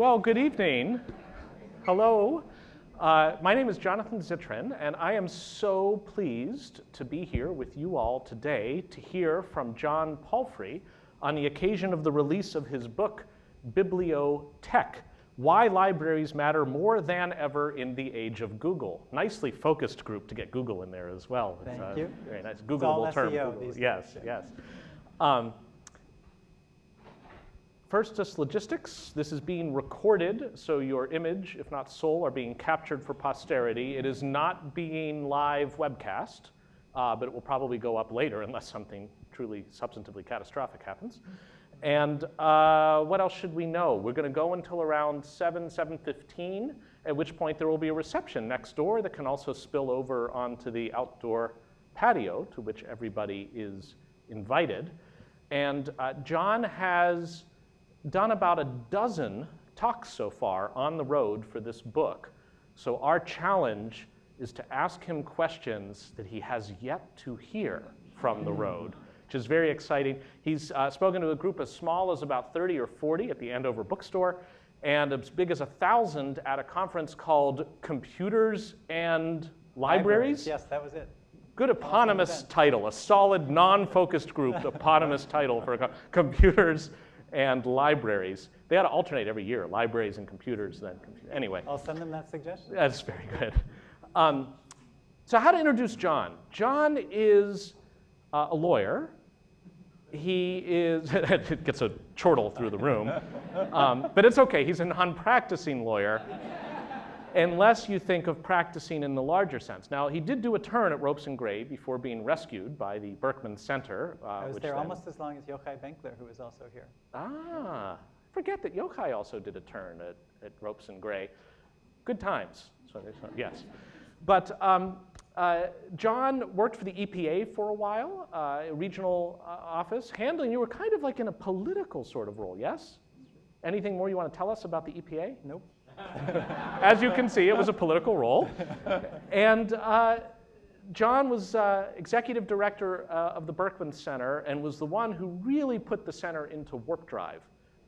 Well, good evening. Hello. Uh, my name is Jonathan Zittrain, and I am so pleased to be here with you all today to hear from John Palfrey on the occasion of the release of his book, Bibliotech, Why Libraries Matter More Than Ever in the Age of Google. Nicely focused group to get Google in there as well. Thank uh, you. Very nice. Googleable term. Google. Yes, yes. Um, First, just logistics. This is being recorded, so your image, if not soul, are being captured for posterity. It is not being live webcast, uh, but it will probably go up later unless something truly substantively catastrophic happens. And uh, what else should we know? We're going to go until around 7, 7.15, at which point there will be a reception next door that can also spill over onto the outdoor patio to which everybody is invited. And uh, John has done about a dozen talks so far on the road for this book. So our challenge is to ask him questions that he has yet to hear from the road, which is very exciting. He's uh, spoken to a group as small as about 30 or 40 at the Andover bookstore, and as big as a thousand at a conference called Computers and Libraries. Yes, that was it. Good eponymous title, a solid, non-focused group eponymous title for co- computers and libraries. They ought to alternate every year, libraries and computers, then compu- Anyway, I'll send them that suggestion. that's very good. Um, so how to introduce John? John is uh, a lawyer. He is, it gets a chortle through the room, um, but it's okay. He's a non-practicing lawyer unless you think of practicing in the larger sense. Now, he did do a turn at Ropes and Gray before being rescued by the Berkman Center. Uh, I was which there then- almost as long as Yochai Benkler, who was also here. Ah, forget that Yochai also did a turn at, at Ropes and Gray. Good times. So no- yes. But um, uh, John worked for the EPA for a while, uh, a regional uh, office, handling, you were kind of like in a political sort of role, yes? Anything more you want to tell us about the EPA? Nope. As you can see, it was a political role. And uh, John was uh, executive director uh, of the Berkman Center and was the one who really put the center into warp drive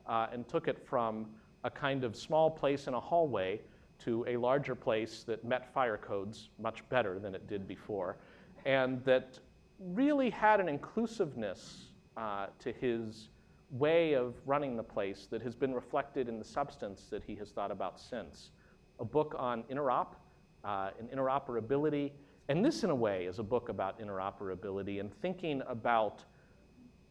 uh, and took it from a kind of small place in a hallway to a larger place that met fire codes much better than it did before, and that really had an inclusiveness uh, to his way of running the place that has been reflected in the substance that he has thought about since. A book on interop uh, and interoperability, and this in a way is a book about interoperability and thinking about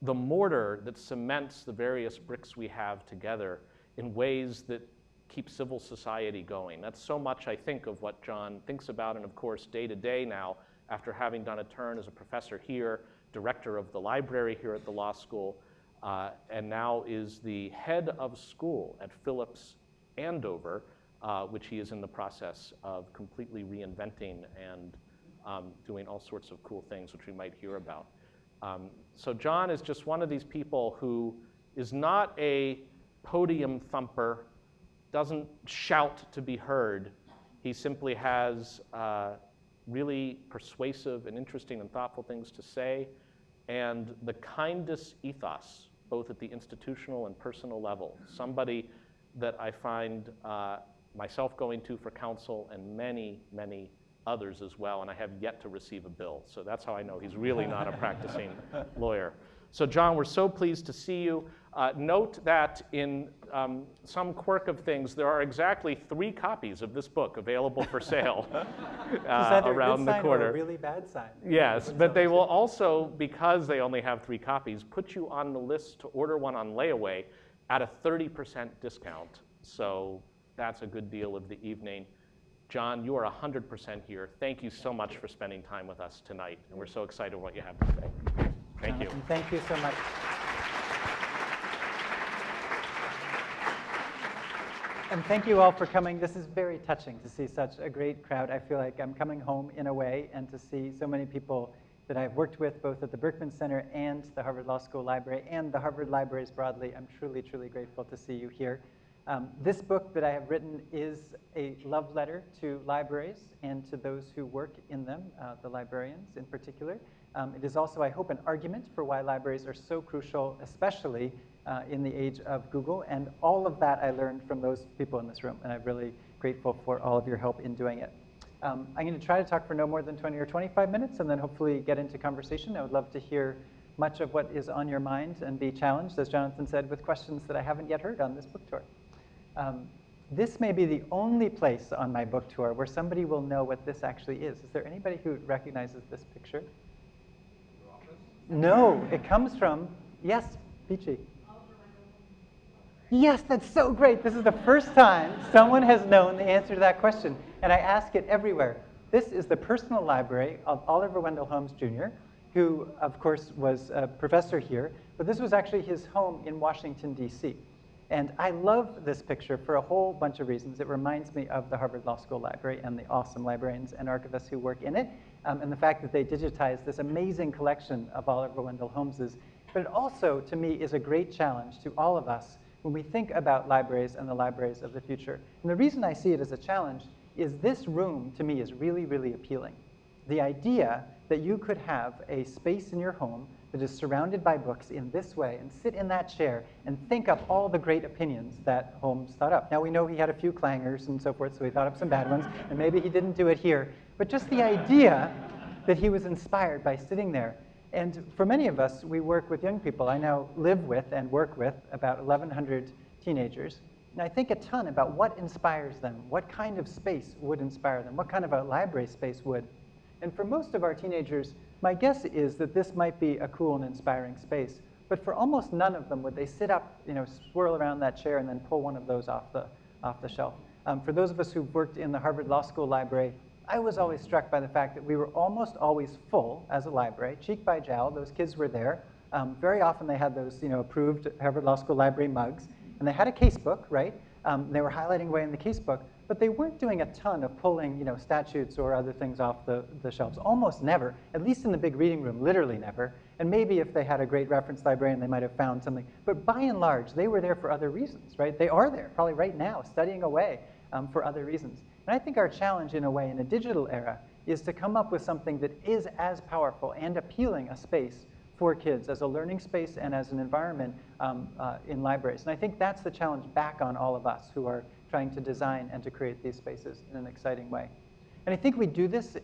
the mortar that cements the various bricks we have together in ways that keep civil society going. That's so much, I think, of what John thinks about, and of course, day to day now, after having done a turn as a professor here, director of the library here at the law school, uh, and now is the head of school at Phillips Andover, uh, which he is in the process of completely reinventing and um, doing all sorts of cool things, which we might hear about. Um, so John is just one of these people who is not a podium thumper, doesn't shout to be heard. He simply has uh, really persuasive and interesting and thoughtful things to say, and the kindest ethos, both at the institutional and personal level. Somebody that I find uh, myself going to for counsel and many, many others as well, and I have yet to receive a bill. So that's how I know he's really not a practicing lawyer. So, John, we're so pleased to see you. Uh, note that in um, some quirk of things, there are exactly three copies of this book available for sale uh, around the corner. really bad sign? Yes, but they will also, because they only have three copies, put you on the list to order one on layaway at a 30% discount. So that's a good deal of the evening. John, you are 100% here. Thank you so much for spending time with us tonight, and we're so excited what you have to say. Thank you. Thank you so much. And thank you all for coming. This is very touching to see such a great crowd. I feel like I'm coming home in a way, and to see so many people that I've worked with both at the Berkman Center and the Harvard Law School Library and the Harvard Libraries broadly. I'm truly, truly grateful to see you here. Um, this book that I have written is a love letter to libraries and to those who work in them, uh, the librarians in particular. Um, it is also, I hope, an argument for why libraries are so crucial, especially uh, in the age of Google. And all of that I learned from those people in this room. And I'm really grateful for all of your help in doing it. Um, I'm going to try to talk for no more than 20 or 25 minutes and then hopefully get into conversation. I would love to hear much of what is on your mind and be challenged, as Jonathan said, with questions that I haven't yet heard on this book tour. Um, this may be the only place on my book tour where somebody will know what this actually is. Is there anybody who recognizes this picture? No, it comes from, yes, Peachy. Yes, that's so great. This is the first time someone has known the answer to that question. And I ask it everywhere. This is the personal library of Oliver Wendell Holmes Jr., who, of course, was a professor here. But this was actually his home in Washington, D.C. And I love this picture for a whole bunch of reasons. It reminds me of the Harvard Law School Library and the awesome librarians and archivists who work in it, um, and the fact that they digitized this amazing collection of Oliver Wendell Holmes's. But it also, to me, is a great challenge to all of us when we think about libraries and the libraries of the future. And the reason I see it as a challenge is this room, to me, is really, really appealing. The idea that you could have a space in your home that is surrounded by books in this way and sit in that chair and think up all the great opinions that Holmes thought up. Now, we know he had a few clangers and so forth, so he thought up some bad ones, and maybe he didn't do it here. But just the idea that he was inspired by sitting there and for many of us, we work with young people. I now live with and work with about 1,100 teenagers. And I think a ton about what inspires them, what kind of space would inspire them, what kind of a library space would. And for most of our teenagers, my guess is that this might be a cool and inspiring space. But for almost none of them would they sit up, you know, swirl around that chair and then pull one of those off the, off the shelf. Um, for those of us who've worked in the Harvard Law School library, I was always struck by the fact that we were almost always full as a library, cheek by jowl. Those kids were there. Um, very often they had those, you know, approved Harvard Law School library mugs, and they had a casebook, right? Um, they were highlighting away in the casebook, but they weren't doing a ton of pulling, you know, statutes or other things off the, the shelves. Almost never, at least in the big reading room, literally never. And maybe if they had a great reference librarian, they might have found something. But by and large, they were there for other reasons, right? They are there, probably right now, studying away um, for other reasons. And I think our challenge, in a way, in a digital era, is to come up with something that is as powerful and appealing a space for kids as a learning space and as an environment um, uh, in libraries. And I think that's the challenge back on all of us who are trying to design and to create these spaces in an exciting way. And I think we do this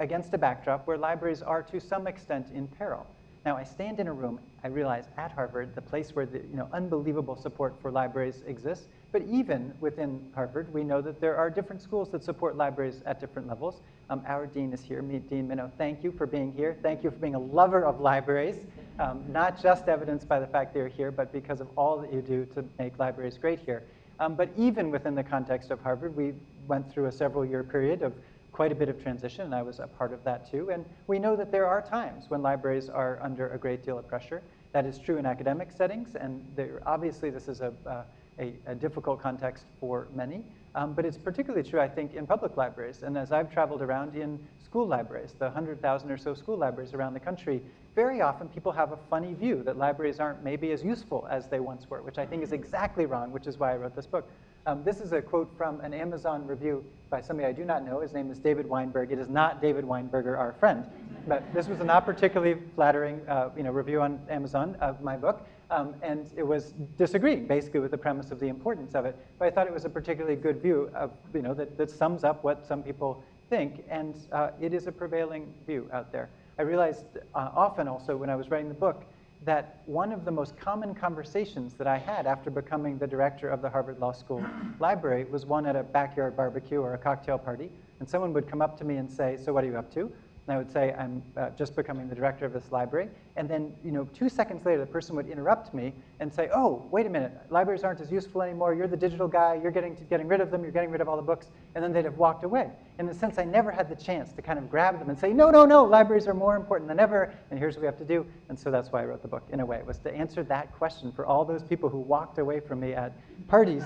against a backdrop where libraries are to some extent in peril. Now, I stand in a room, I realize at Harvard, the place where the you know, unbelievable support for libraries exists, but even within Harvard, we know that there are different schools that support libraries at different levels. Um, our dean is here, Dean Minow. Thank you for being here. Thank you for being a lover of libraries, um, not just evidenced by the fact that you're here, but because of all that you do to make libraries great here. Um, but even within the context of Harvard, we went through a several year period of quite a bit of transition, and I was a part of that too. And we know that there are times when libraries are under a great deal of pressure. That is true in academic settings, and obviously this is a, uh, a, a difficult context for many. Um, but it's particularly true, I think, in public libraries. And as I've traveled around in school libraries, the 100,000 or so school libraries around the country, very often people have a funny view that libraries aren't maybe as useful as they once were, which I think is exactly wrong, which is why I wrote this book. Um, this is a quote from an Amazon review by somebody I do not know. His name is David Weinberg. It is not David Weinberger, our friend. But this was a not particularly flattering uh, you know, review on Amazon of my book. Um, and it was disagreeing basically with the premise of the importance of it. But I thought it was a particularly good view of, you know, that, that sums up what some people think. And uh, it is a prevailing view out there. I realized uh, often also when I was writing the book that one of the most common conversations that I had after becoming the director of the Harvard Law School library was one at a backyard barbecue or a cocktail party. And someone would come up to me and say, so what are you up to? And I would say, I'm uh, just becoming the director of this library. And then, you know, two seconds later, the person would interrupt me and say, oh, wait a minute, libraries aren't as useful anymore. You're the digital guy. You're getting, to, getting rid of them. You're getting rid of all the books. And then they'd have walked away. In a sense, I never had the chance to kind of grab them and say, no, no, no, libraries are more important than ever. And here's what we have to do. And so that's why I wrote the book, in a way, was to answer that question for all those people who walked away from me at parties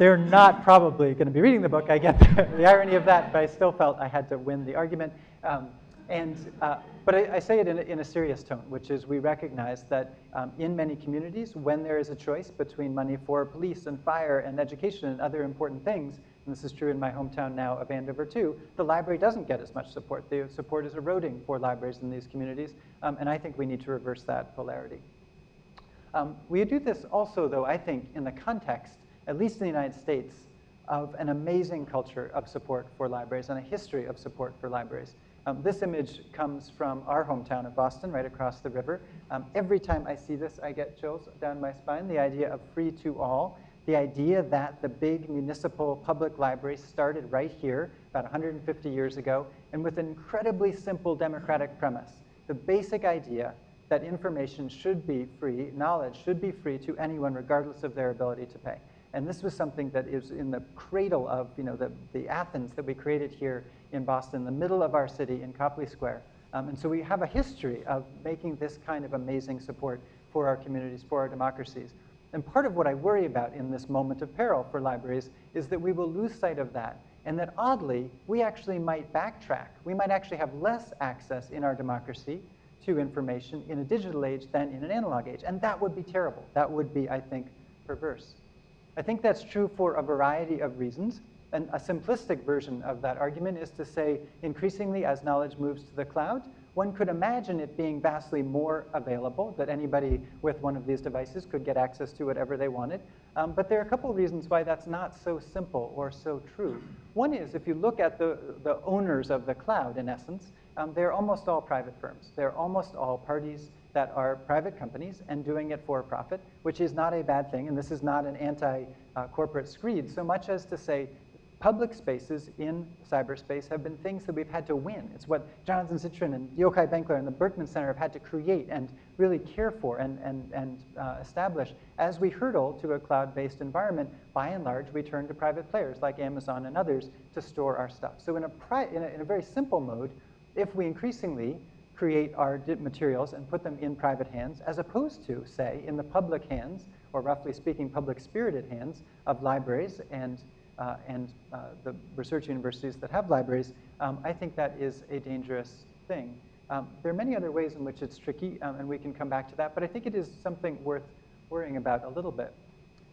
they're not probably going to be reading the book. I get the, the, irony of that, but I still felt I had to win the argument. Um, and, uh, but I, I, say it in a, in a, serious tone, which is we recognize that um, in many communities, when there is a choice between money for police and fire and education and other important things, and this is true in my hometown now of Andover too, the library doesn't get as much support. The support is eroding for libraries in these communities, um, and I think we need to reverse that polarity. Um, we do this also, though, I think, in the context, at least in the United States, of an amazing culture of support for libraries and a history of support for libraries. Um, this image comes from our hometown of Boston, right across the river. Um, every time I see this, I get chills down my spine. The idea of free to all, the idea that the big municipal public library started right here about 150 years ago, and with an incredibly simple democratic premise. The basic idea that information should be free, knowledge should be free to anyone regardless of their ability to pay. And this was something that is in the cradle of you know, the, the Athens that we created here in Boston, the middle of our city in Copley Square. Um, and so we have a history of making this kind of amazing support for our communities, for our democracies. And part of what I worry about in this moment of peril for libraries is that we will lose sight of that and that oddly, we actually might backtrack. We might actually have less access in our democracy to information in a digital age than in an analog age. And that would be terrible. That would be, I think, perverse. I think that's true for a variety of reasons. And a simplistic version of that argument is to say, increasingly, as knowledge moves to the cloud, one could imagine it being vastly more available, that anybody with one of these devices could get access to whatever they wanted. Um, but there are a couple of reasons why that's not so simple or so true. One is if you look at the, the owners of the cloud, in essence, um, they're almost all private firms. They're almost all parties that are private companies and doing it for profit, which is not a bad thing. And this is not an anti-corporate screed so much as to say public spaces in cyberspace have been things that we've had to win. It's what Jonathan Zittrain and Yochai Benkler and the Berkman Center have had to create and really care for and, and, and uh, establish. As we hurdle to a cloud-based environment, by and large, we turn to private players like Amazon and others to store our stuff. So in a, in a, in a very simple mode, if we increasingly create our materials and put them in private hands, as opposed to, say, in the public hands, or roughly speaking, public-spirited hands of libraries and uh, and uh, the research universities that have libraries, um, I think that is a dangerous thing. Um, there are many other ways in which it's tricky, um, and we can come back to that, but I think it is something worth worrying about a little bit.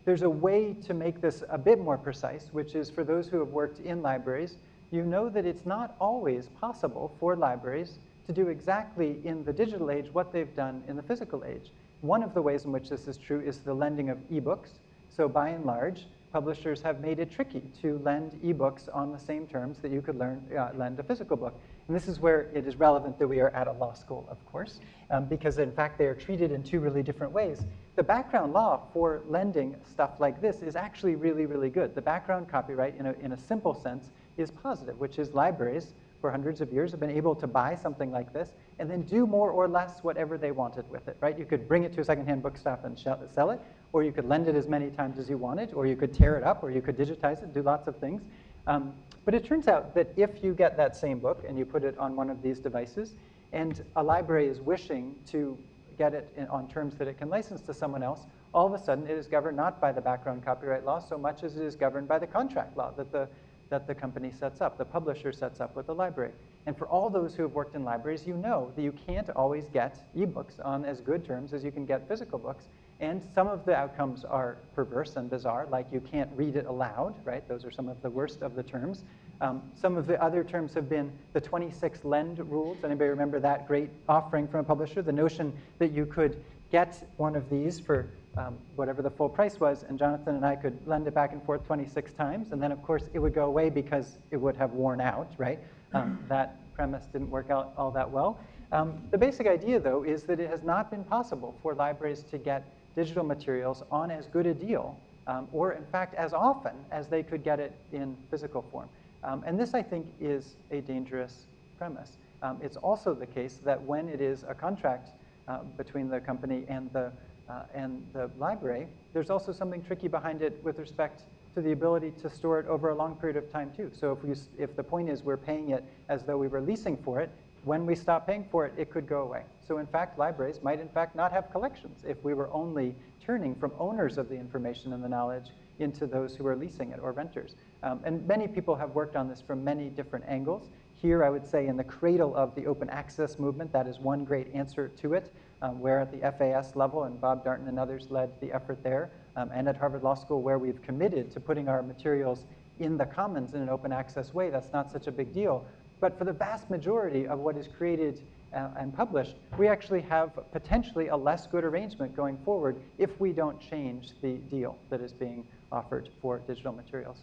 There's a way to make this a bit more precise, which is for those who have worked in libraries, you know that it's not always possible for libraries to do exactly in the digital age what they've done in the physical age. One of the ways in which this is true is the lending of ebooks. So by and large, publishers have made it tricky to lend ebooks on the same terms that you could learn, uh, lend a physical book. And this is where it is relevant that we are at a law school, of course, um, because in fact they are treated in two really different ways. The background law for lending stuff like this is actually really, really good. The background copyright, in a, in a simple sense, is positive, which is libraries for hundreds of years have been able to buy something like this and then do more or less whatever they wanted with it, right? You could bring it to a secondhand bookstop and sell it, or you could lend it as many times as you wanted, or you could tear it up, or you could digitize it, do lots of things. Um, but it turns out that if you get that same book and you put it on one of these devices, and a library is wishing to get it in, on terms that it can license to someone else, all of a sudden it is governed not by the background copyright law so much as it is governed by the contract law that the that the company sets up, the publisher sets up with the library. And for all those who have worked in libraries, you know that you can't always get ebooks on as good terms as you can get physical books. And some of the outcomes are perverse and bizarre, like you can't read it aloud, right? Those are some of the worst of the terms. Um, some of the other terms have been the 26 lend rules. Anybody remember that great offering from a publisher? The notion that you could get one of these for um, whatever the full price was, and Jonathan and I could lend it back and forth 26 times, and then of course it would go away because it would have worn out, right? Um, that premise didn't work out all that well. Um, the basic idea, though, is that it has not been possible for libraries to get digital materials on as good a deal, um, or in fact as often as they could get it in physical form. Um, and this, I think, is a dangerous premise. Um, it's also the case that when it is a contract uh, between the company and the uh, and the library, there's also something tricky behind it with respect to the ability to store it over a long period of time too. So if, we, if the point is we're paying it as though we were leasing for it, when we stop paying for it, it could go away. So in fact, libraries might in fact not have collections if we were only turning from owners of the information and the knowledge into those who are leasing it or renters. Um, and many people have worked on this from many different angles. Here, I would say in the cradle of the open access movement, that is one great answer to it um, where at the FAS level, and Bob Darnton and others led the effort there, um, and at Harvard Law School, where we've committed to putting our materials in the commons in an open access way, that's not such a big deal. But for the vast majority of what is created uh, and published, we actually have potentially a less good arrangement going forward if we don't change the deal that is being offered for digital materials.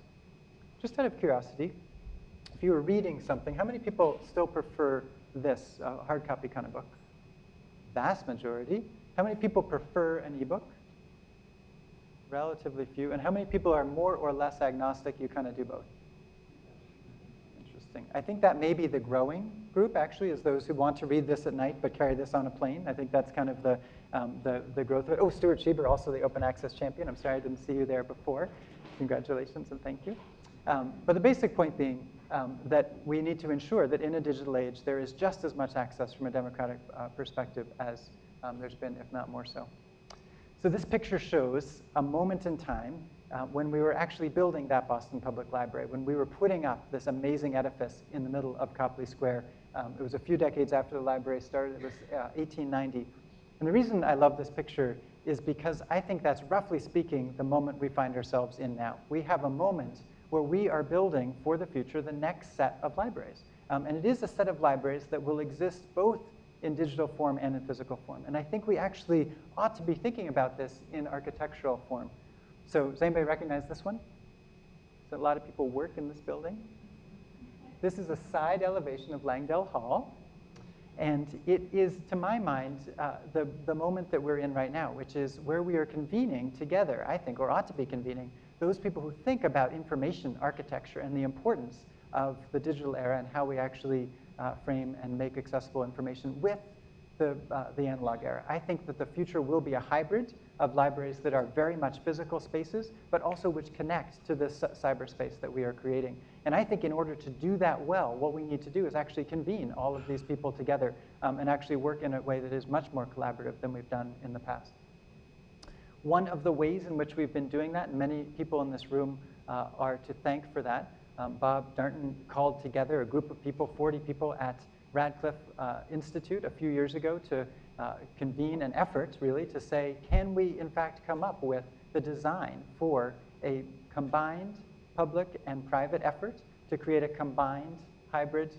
Just out of curiosity, if you were reading something, how many people still prefer this uh, hard copy kind of book? Vast majority. How many people prefer an ebook? Relatively few. And how many people are more or less agnostic? You kind of do both. Interesting. I think that may be the growing group, actually, is those who want to read this at night but carry this on a plane. I think that's kind of the, um, the, the growth of it. Oh, Stuart Shieber, also the open access champion. I'm sorry I didn't see you there before. Congratulations and thank you. Um, but the basic point being um, that we need to ensure that in a digital age, there is just as much access from a democratic uh, perspective as um, there's been, if not more so. So this picture shows a moment in time uh, when we were actually building that Boston Public Library, when we were putting up this amazing edifice in the middle of Copley Square. Um, it was a few decades after the library started. It was uh, 1890. And the reason I love this picture is because I think that's roughly speaking the moment we find ourselves in now. We have a moment where we are building for the future the next set of libraries. Um, and it is a set of libraries that will exist both in digital form and in physical form. And I think we actually ought to be thinking about this in architectural form. So does anybody recognize this one? So a lot of people work in this building. This is a side elevation of Langdell Hall. And it is, to my mind, uh, the, the moment that we're in right now, which is where we are convening together, I think, or ought to be convening, those people who think about information architecture and the importance of the digital era and how we actually uh, frame and make accessible information with the, uh, the analog era. I think that the future will be a hybrid of libraries that are very much physical spaces, but also which connect to this cyberspace that we are creating. And I think in order to do that well, what we need to do is actually convene all of these people together um, and actually work in a way that is much more collaborative than we've done in the past. One of the ways in which we've been doing that, and many people in this room uh, are to thank for that, um, Bob Darnton called together a group of people, 40 people at Radcliffe uh, Institute a few years ago to uh, convene an effort, really, to say, can we in fact come up with the design for a combined public and private effort to create a combined hybrid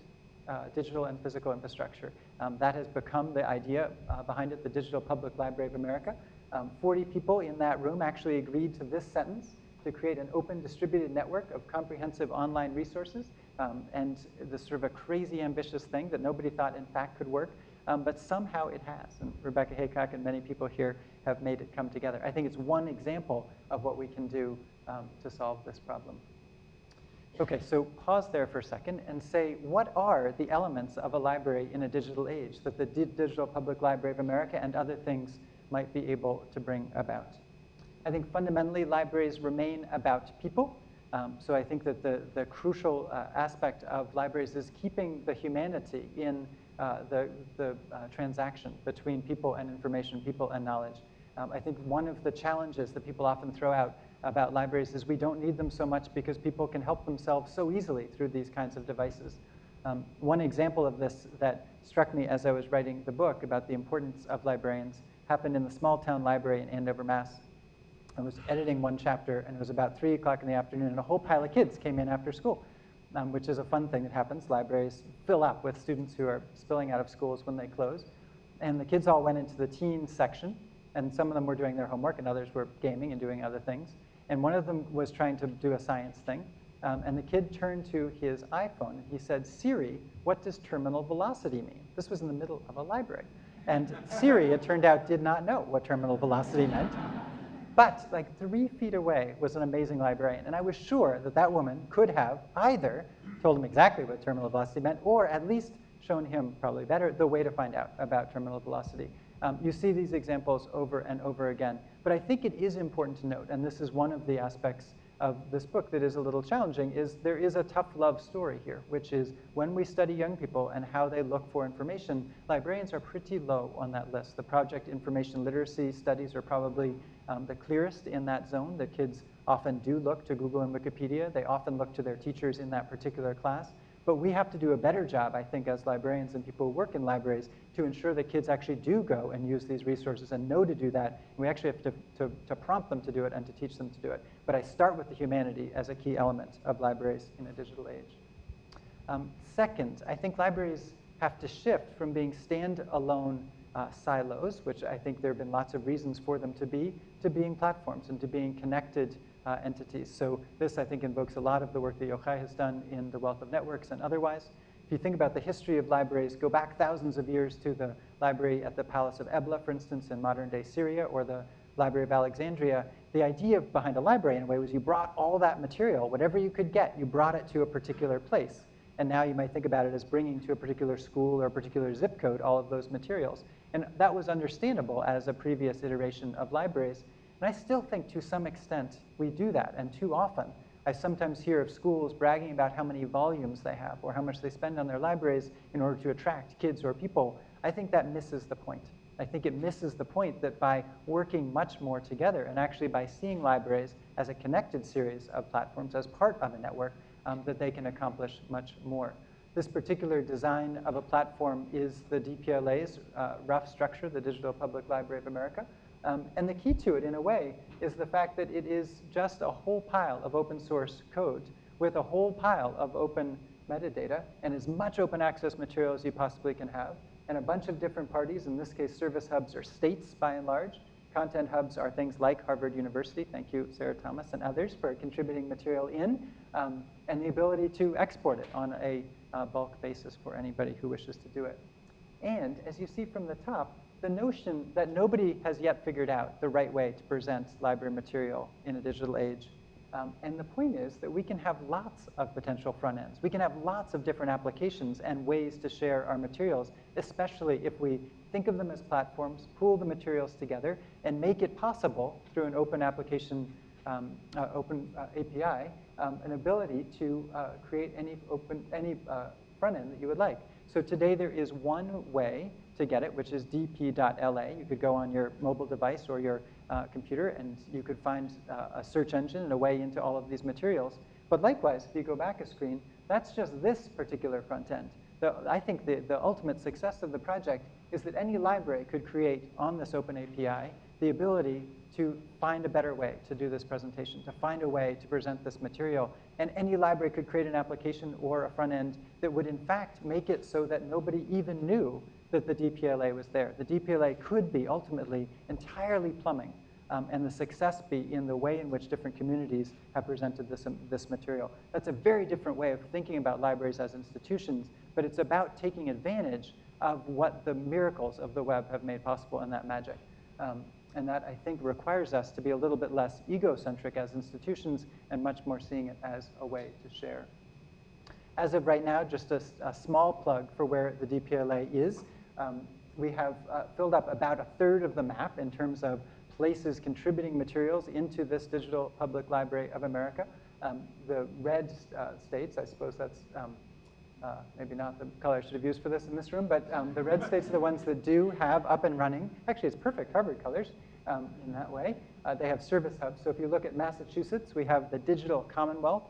uh, digital and physical infrastructure. Um, that has become the idea uh, behind it, the Digital Public Library of America. Um, 40 people in that room actually agreed to this sentence to create an open distributed network of comprehensive online resources. Um, and this sort of a crazy ambitious thing that nobody thought in fact could work, um, but somehow it has. And Rebecca Haycock and many people here have made it come together. I think it's one example of what we can do um, to solve this problem. Okay, so pause there for a second and say, what are the elements of a library in a digital age that the D Digital Public Library of America and other things might be able to bring about? I think fundamentally libraries remain about people. Um, so I think that the, the crucial uh, aspect of libraries is keeping the humanity in uh, the, the uh, transaction between people and information, people and knowledge. Um, I think one of the challenges that people often throw out about libraries is we don't need them so much because people can help themselves so easily through these kinds of devices. Um, one example of this that struck me as I was writing the book about the importance of librarians happened in the small town library in Andover, Mass. I was editing one chapter and it was about three o'clock in the afternoon and a whole pile of kids came in after school, um, which is a fun thing that happens. Libraries fill up with students who are spilling out of schools when they close. And the kids all went into the teen section and some of them were doing their homework and others were gaming and doing other things. And one of them was trying to do a science thing. Um, and the kid turned to his iPhone and he said, Siri, what does terminal velocity mean? This was in the middle of a library. And Siri, it turned out, did not know what terminal velocity meant. But like three feet away was an amazing librarian. And I was sure that that woman could have either told him exactly what terminal velocity meant or at least shown him, probably better, the way to find out about terminal velocity. Um, you see these examples over and over again. But I think it is important to note, and this is one of the aspects of this book that is a little challenging, is there is a tough love story here, which is when we study young people and how they look for information, librarians are pretty low on that list. The project information literacy studies are probably um, the clearest in that zone. The kids often do look to Google and Wikipedia. They often look to their teachers in that particular class. But we have to do a better job, I think, as librarians and people who work in libraries to ensure that kids actually do go and use these resources and know to do that. And we actually have to, to, to prompt them to do it and to teach them to do it. But I start with the humanity as a key element of libraries in a digital age. Um, second, I think libraries have to shift from being standalone uh, silos, which I think there have been lots of reasons for them to be, to being platforms and to being connected uh, entities. So this, I think, invokes a lot of the work that Yochai has done in the wealth of networks and otherwise. If you think about the history of libraries, go back thousands of years to the library at the Palace of Ebla, for instance, in modern-day Syria, or the Library of Alexandria, the idea behind a library, in a way, was you brought all that material, whatever you could get, you brought it to a particular place. And now you might think about it as bringing to a particular school or a particular zip code all of those materials. And that was understandable as a previous iteration of libraries. And I still think to some extent we do that, and too often. I sometimes hear of schools bragging about how many volumes they have or how much they spend on their libraries in order to attract kids or people. I think that misses the point. I think it misses the point that by working much more together and actually by seeing libraries as a connected series of platforms, as part of a network, um, that they can accomplish much more. This particular design of a platform is the DPLA's uh, rough structure, the Digital Public Library of America. Um, and the key to it, in a way, is the fact that it is just a whole pile of open source code with a whole pile of open metadata and as much open access material as you possibly can have, and a bunch of different parties. In this case, service hubs are states by and large. Content hubs are things like Harvard University. Thank you, Sarah Thomas and others for contributing material in, um, and the ability to export it on a uh, bulk basis for anybody who wishes to do it. And as you see from the top, the notion that nobody has yet figured out the right way to present library material in a digital age. Um, and the point is that we can have lots of potential front ends. We can have lots of different applications and ways to share our materials, especially if we think of them as platforms, pool the materials together, and make it possible through an open application, um, uh, open uh, API, um, an ability to uh, create any open any uh, front end that you would like. So today there is one way to get it, which is dp.la. You could go on your mobile device or your uh, computer and you could find uh, a search engine and a way into all of these materials. But likewise, if you go back a screen, that's just this particular front end. The, I think the, the ultimate success of the project is that any library could create on this open API the ability to find a better way to do this presentation, to find a way to present this material. And any library could create an application or a front end that would in fact make it so that nobody even knew that the DPLA was there. The DPLA could be ultimately entirely plumbing um, and the success be in the way in which different communities have presented this, um, this material. That's a very different way of thinking about libraries as institutions, but it's about taking advantage of what the miracles of the web have made possible in that magic. Um, and that, I think, requires us to be a little bit less egocentric as institutions and much more seeing it as a way to share. As of right now, just a, a small plug for where the DPLA is. Um, we have uh, filled up about a third of the map in terms of places contributing materials into this Digital Public Library of America. Um, the red uh, states, I suppose that's um, uh, maybe not the color I should have used for this in this room, but um, the red states are the ones that do have up and running. Actually, it's perfect Harvard colors um, in that way. Uh, they have service hubs. So if you look at Massachusetts, we have the Digital Commonwealth.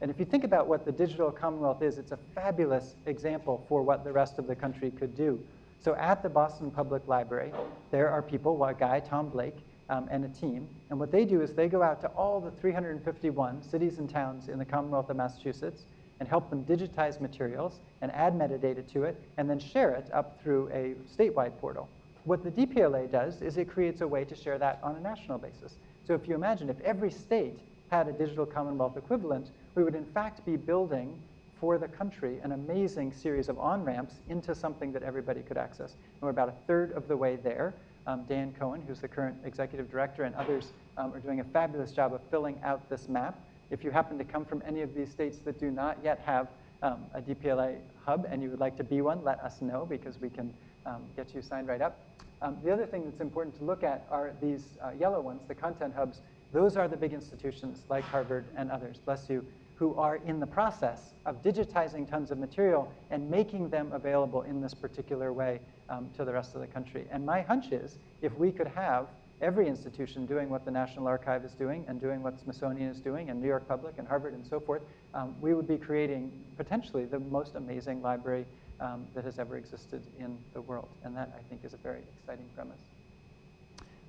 And if you think about what the Digital Commonwealth is, it's a fabulous example for what the rest of the country could do. So at the Boston Public Library, there are people, a guy, Tom Blake, um, and a team. And what they do is they go out to all the 351 cities and towns in the Commonwealth of Massachusetts and help them digitize materials and add metadata to it and then share it up through a statewide portal. What the DPLA does is it creates a way to share that on a national basis. So if you imagine if every state had a digital Commonwealth equivalent, we would in fact be building for the country an amazing series of on-ramps into something that everybody could access. And we're about a third of the way there. Um, Dan Cohen, who's the current executive director, and others um, are doing a fabulous job of filling out this map. If you happen to come from any of these states that do not yet have um, a DPLA hub and you would like to be one, let us know because we can um, get you signed right up. Um, the other thing that's important to look at are these uh, yellow ones, the content hubs. Those are the big institutions like Harvard and others, bless you, who are in the process of digitizing tons of material and making them available in this particular way um, to the rest of the country. And my hunch is if we could have every institution doing what the National Archive is doing and doing what Smithsonian is doing and New York Public and Harvard and so forth, um, we would be creating potentially the most amazing library um, that has ever existed in the world. And that, I think, is a very exciting premise.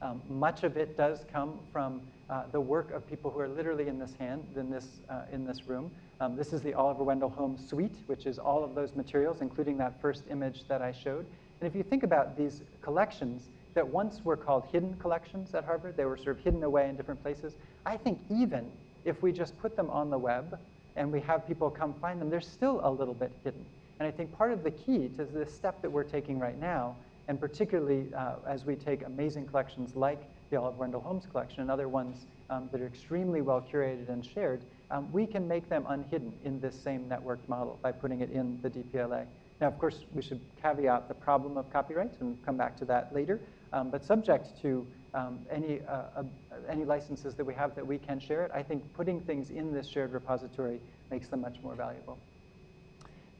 Um, much of it does come from uh, the work of people who are literally in this hand, in this, uh, in this room. Um, this is the Oliver Wendell Holmes suite, which is all of those materials, including that first image that I showed. And if you think about these collections that once were called hidden collections at Harvard, they were sort of hidden away in different places. I think even if we just put them on the web and we have people come find them, they're still a little bit hidden. And I think part of the key to the step that we're taking right now, and particularly uh, as we take amazing collections like the Oliver Wendell Holmes collection and other ones um, that are extremely well curated and shared, um, we can make them unhidden in this same networked model by putting it in the DPLA. Now, of course, we should caveat the problem of copyright and come back to that later, um, but subject to um, any, uh, uh, any licenses that we have that we can share it, I think putting things in this shared repository makes them much more valuable.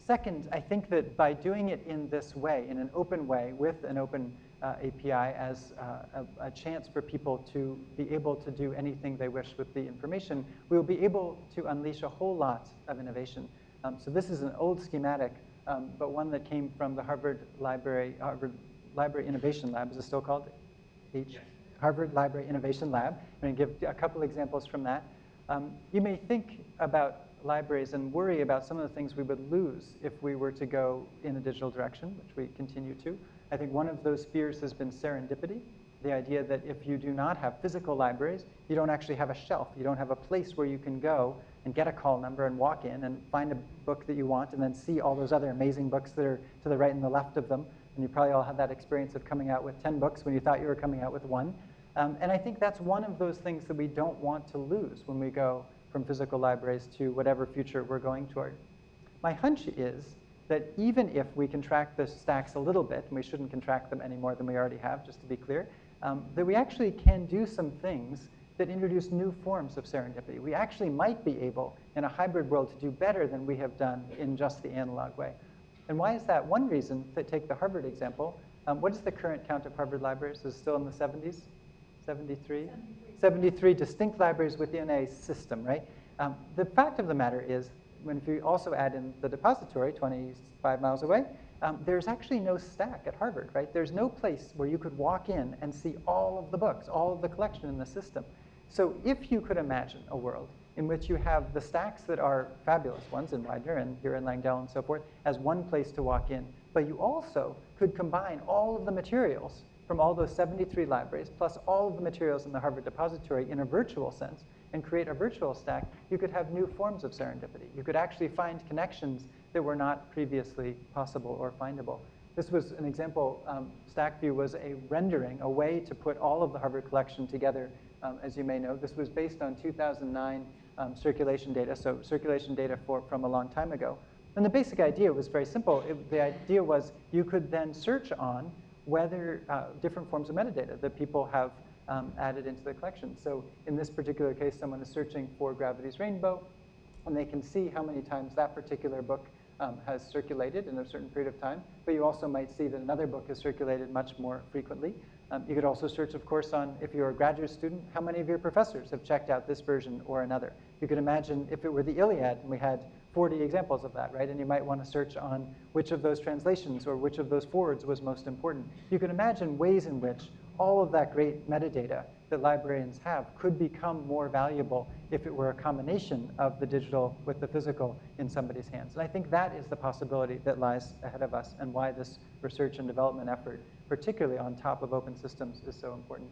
Second, I think that by doing it in this way, in an open way, with an open API as uh, a, a, chance for people to be able to do anything they wish with the information, we will be able to unleash a whole lot of innovation. Um, so this is an old schematic, um, but one that came from the Harvard Library, Harvard Library Innovation Lab, is it still called H? Yes. Harvard Library Innovation Lab. I'm going to give a couple examples from that. Um, you may think about libraries and worry about some of the things we would lose if we were to go in a digital direction, which we continue to. I think one of those fears has been serendipity, the idea that if you do not have physical libraries, you don't actually have a shelf. You don't have a place where you can go and get a call number and walk in and find a book that you want and then see all those other amazing books that are to the right and the left of them. And you probably all had that experience of coming out with 10 books when you thought you were coming out with one. Um, and I think that's one of those things that we don't want to lose when we go from physical libraries to whatever future we're going toward. My hunch is that even if we contract the stacks a little bit, and we shouldn't contract them any more than we already have, just to be clear, um, that we actually can do some things that introduce new forms of serendipity. We actually might be able, in a hybrid world, to do better than we have done in just the analog way. And why is that? One reason, to take the Harvard example, um, what is the current count of Harvard libraries? Is it still in the 70s? 73? 73 distinct libraries within a system, right? Um, the fact of the matter is, when if you also add in the depository 25 miles away, um, there's actually no stack at Harvard, right? There's no place where you could walk in and see all of the books, all of the collection in the system. So if you could imagine a world in which you have the stacks that are fabulous ones in Widener and here in Langdell and so forth as one place to walk in, but you also could combine all of the materials from all those 73 libraries, plus all of the materials in the Harvard Depository in a virtual sense, and create a virtual stack, you could have new forms of serendipity. You could actually find connections that were not previously possible or findable. This was an example, um, StackView was a rendering, a way to put all of the Harvard collection together, um, as you may know. This was based on 2009 um, circulation data, so circulation data for, from a long time ago. And the basic idea was very simple. It, the idea was you could then search on whether uh, different forms of metadata that people have um, added into the collection. So in this particular case, someone is searching for Gravity's Rainbow, and they can see how many times that particular book um, has circulated in a certain period of time. But you also might see that another book has circulated much more frequently. Um, you could also search, of course, on if you're a graduate student, how many of your professors have checked out this version or another. You could imagine if it were the Iliad and we had 40 examples of that, right? And you might want to search on which of those translations or which of those forwards was most important. You can imagine ways in which all of that great metadata that librarians have could become more valuable if it were a combination of the digital with the physical in somebody's hands. And I think that is the possibility that lies ahead of us and why this research and development effort, particularly on top of open systems, is so important.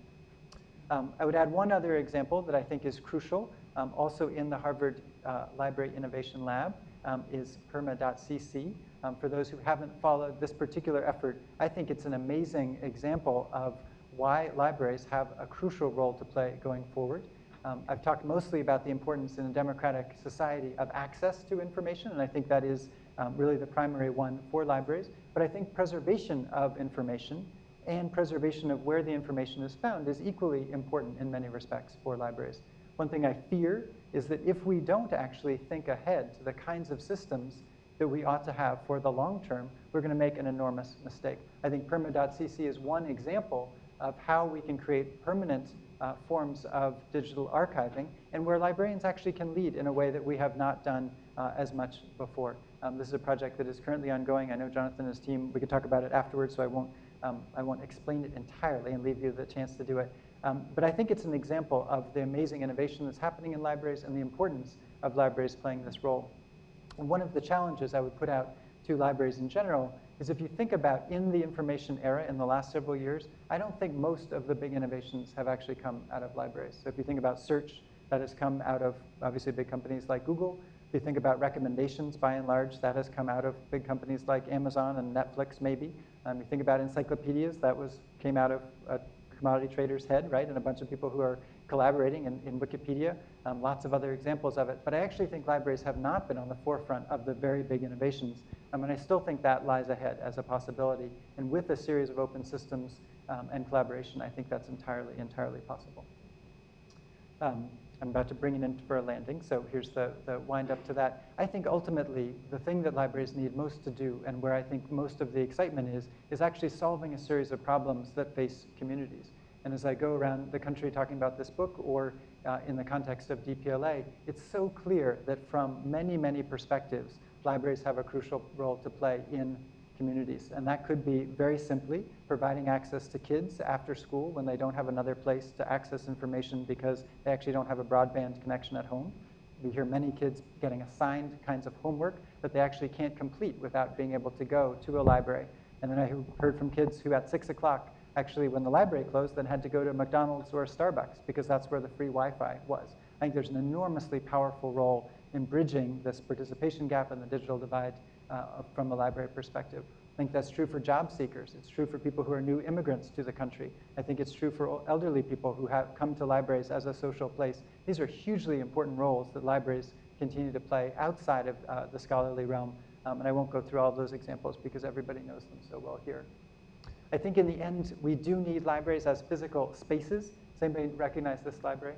Um, I would add one other example that I think is crucial, um, also in the Harvard uh, Library Innovation Lab, um, is perma.cc. Um, for those who haven't followed this particular effort, I think it's an amazing example of why libraries have a crucial role to play going forward. Um, I've talked mostly about the importance in a democratic society of access to information, and I think that is um, really the primary one for libraries. But I think preservation of information and preservation of where the information is found is equally important in many respects for libraries. One thing I fear is that if we don't actually think ahead to the kinds of systems that we ought to have for the long term, we're going to make an enormous mistake. I think perma.cc is one example of how we can create permanent uh, forms of digital archiving and where librarians actually can lead in a way that we have not done uh, as much before. Um, this is a project that is currently ongoing. I know Jonathan and his team, we could talk about it afterwards, so I won't Um, I won't explain it entirely and leave you the chance to do it. Um, but I think it's an example of the amazing innovation that's happening in libraries and the importance of libraries playing this role. And one of the challenges I would put out to libraries in general is if you think about in the information era in the last several years, I don't think most of the big innovations have actually come out of libraries. So if you think about search, that has come out of obviously big companies like Google. If you think about recommendations, by and large, that has come out of big companies like Amazon and Netflix, maybe. Um, you think about encyclopedias, that was came out of a commodity trader's head, right? And a bunch of people who are collaborating in, in Wikipedia. Um, lots of other examples of it. But I actually think libraries have not been on the forefront of the very big innovations. Um, and I still think that lies ahead as a possibility. And with a series of open systems um, and collaboration, I think that's entirely, entirely possible. Um, I'm about to bring it in for a landing, so here's the, the wind up to that. I think ultimately the thing that libraries need most to do and where I think most of the excitement is, is actually solving a series of problems that face communities. And as I go around the country talking about this book or uh, in the context of DPLA, it's so clear that from many, many perspectives, libraries have a crucial role to play in communities. And that could be very simply providing access to kids after school when they don't have another place to access information because they actually don't have a broadband connection at home. We hear many kids getting assigned kinds of homework that they actually can't complete without being able to go to a library. And then I heard from kids who at six o'clock, actually when the library closed, then had to go to McDonald's or Starbucks because that's where the free Wi-Fi was. I think there's an enormously powerful role in bridging this participation gap and the digital divide uh, from a library perspective. I think that's true for job seekers. It's true for people who are new immigrants to the country. I think it's true for elderly people who have come to libraries as a social place. These are hugely important roles that libraries continue to play outside of uh, the scholarly realm. Um, and I won't go through all of those examples because everybody knows them so well here. I think in the end, we do need libraries as physical spaces. Does anybody recognize this library?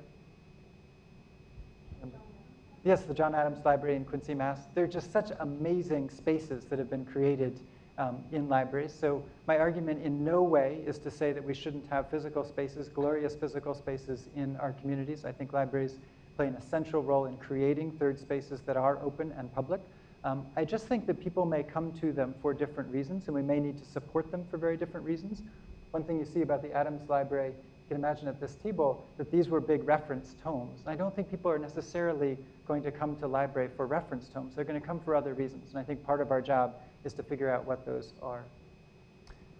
Yes, the John Adams Library in Quincy, Mass. They're just such amazing spaces that have been created um, in libraries. So my argument in no way is to say that we shouldn't have physical spaces, glorious physical spaces in our communities. I think libraries play an essential role in creating third spaces that are open and public. Um, I just think that people may come to them for different reasons, and we may need to support them for very different reasons. One thing you see about the Adams Library you can imagine at this table that these were big reference tomes. And I don't think people are necessarily going to come to library for reference tomes. They're going to come for other reasons. And I think part of our job is to figure out what those are.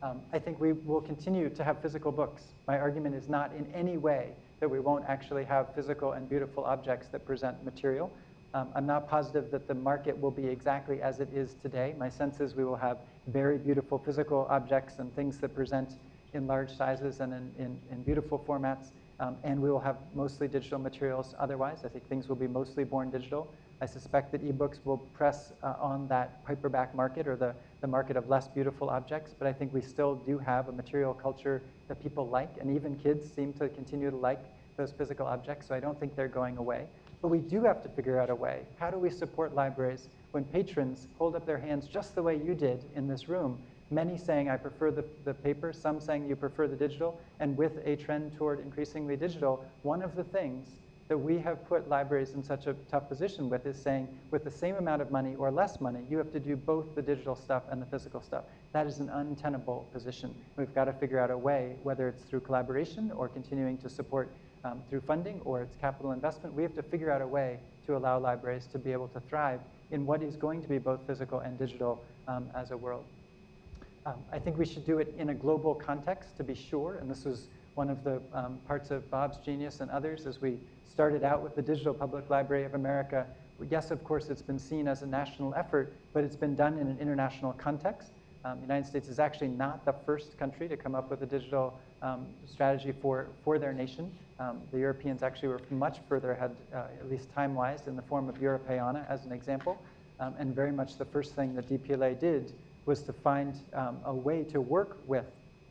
Um, I think we will continue to have physical books. My argument is not in any way that we won't actually have physical and beautiful objects that present material. Um, I'm not positive that the market will be exactly as it is today. My sense is we will have very beautiful physical objects and things that present in large sizes and in, in, in beautiful formats. Um, and we will have mostly digital materials otherwise. I think things will be mostly born digital. I suspect that ebooks will press uh, on that paperback market or the, the market of less beautiful objects, but I think we still do have a material culture that people like, and even kids seem to continue to like those physical objects, so I don't think they're going away. But we do have to figure out a way. How do we support libraries when patrons hold up their hands just the way you did in this room many saying I prefer the, the paper, some saying you prefer the digital, and with a trend toward increasingly digital, one of the things that we have put libraries in such a tough position with is saying with the same amount of money or less money, you have to do both the digital stuff and the physical stuff. That is an untenable position. We've got to figure out a way, whether it's through collaboration or continuing to support um, through funding or it's capital investment, we have to figure out a way to allow libraries to be able to thrive in what is going to be both physical and digital um, as a world. Um, I think we should do it in a global context to be sure, and this was one of the um, parts of Bob's genius and others as we started out with the Digital Public Library of America. Yes, of course, it's been seen as a national effort, but it's been done in an international context. Um, the United States is actually not the first country to come up with a digital um, strategy for, for their nation. Um, the Europeans actually were much further ahead, uh, at least time-wise, in the form of Europeana as an example. Um, and very much the first thing that DPLA did was to find um, a way to work with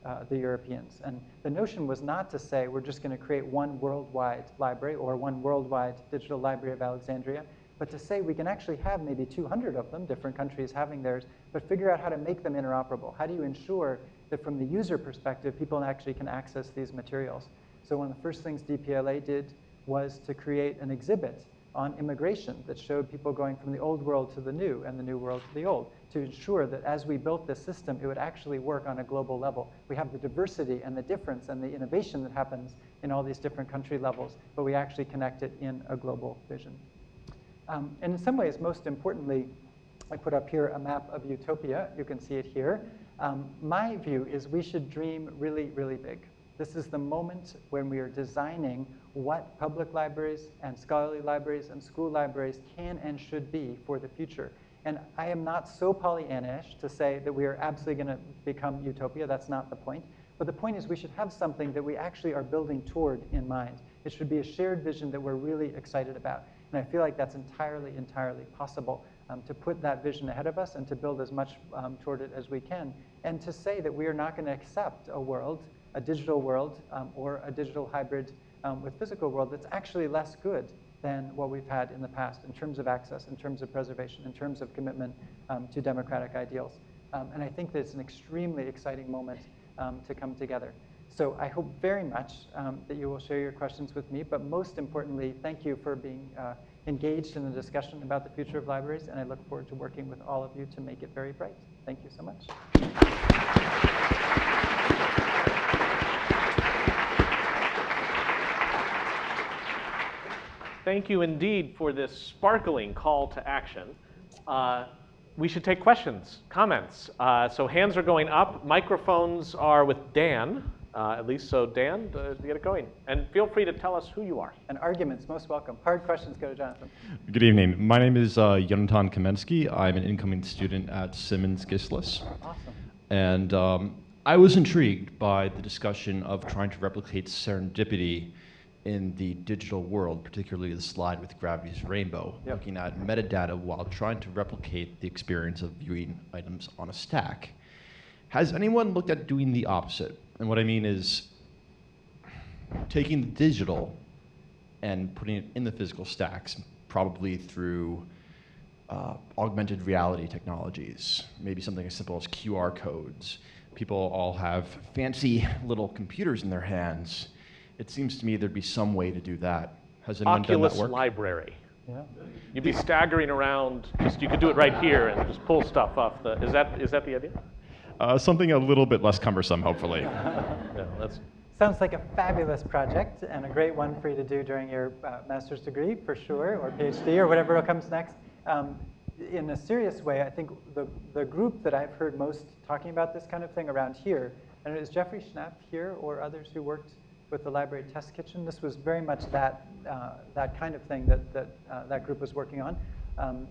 uh, the Europeans. And the notion was not to say we're just going to create one worldwide library or one worldwide digital library of Alexandria, but to say we can actually have maybe 200 of them, different countries having theirs, but figure out how to make them interoperable. How do you ensure that from the user perspective, people actually can access these materials? So one of the first things DPLA did was to create an exhibit on immigration that showed people going from the old world to the new and the new world to the old to ensure that as we built this system, it would actually work on a global level. We have the diversity and the difference and the innovation that happens in all these different country levels, but we actually connect it in a global vision. Um, and in some ways, most importantly, I put up here a map of utopia. You can see it here. Um, my view is we should dream really, really big. This is the moment when we are designing what public libraries and scholarly libraries and school libraries can and should be for the future. And I am not so Pollyannish to say that we are absolutely going to become utopia. That's not the point. But the point is we should have something that we actually are building toward in mind. It should be a shared vision that we're really excited about. And I feel like that's entirely, entirely possible um, to put that vision ahead of us and to build as much um, toward it as we can. And to say that we are not going to accept a world, a digital world, um, or a digital hybrid um, with physical world that's actually less good than what we've had in the past in terms of access, in terms of preservation, in terms of commitment um, to democratic ideals. Um, and I think that it's an extremely exciting moment to come together. So I hope very much um, that you will share your questions with me, but most importantly, thank you for being uh, engaged in the discussion about the future of libraries, and I look forward to working with all of you to make it very bright. Thank you so much. Thank you indeed for this sparkling call to action. Uh, we should take questions, comments. Uh, so hands are going up. Microphones are with Dan, uh, at least. So Dan, uh, get it going. And feel free to tell us who you are. And arguments, most welcome. Hard questions go to Jonathan. Good evening. My name is uh, Yonatan Kamensky. I'm an incoming student at Simmons GSLIS. Awesome. And um, I was intrigued by the discussion of trying to replicate serendipity in the digital world, particularly the slide with Gravity's Rainbow, Yep. looking at metadata while trying to replicate the experience of viewing items on a stack. Has anyone looked at doing the opposite? And what I mean is taking the digital and putting it in the physical stacks, probably through uh, augmented reality technologies, maybe something as simple as QR codes. People all have fancy little computers in their hands. It seems to me there'd be some way to do that. Has anyone Oculus done that work? Library. Yeah. You'd be staggering around. Just you could do it right here and just pull stuff off the. Is that is that the idea? Uh, something a little bit less cumbersome, hopefully. No, that's Sounds like a fabulous project and a great one for you to do during your uh, master's degree, for sure, or PhD, or whatever comes next. Um, in a serious way, I think the, the group that I've heard most talking about this kind of thing around here, and it was Jeffrey Schnapp here or others who worked with the library test kitchen. This was very much that, uh, that kind of thing that that, uh, that group was working on. Um,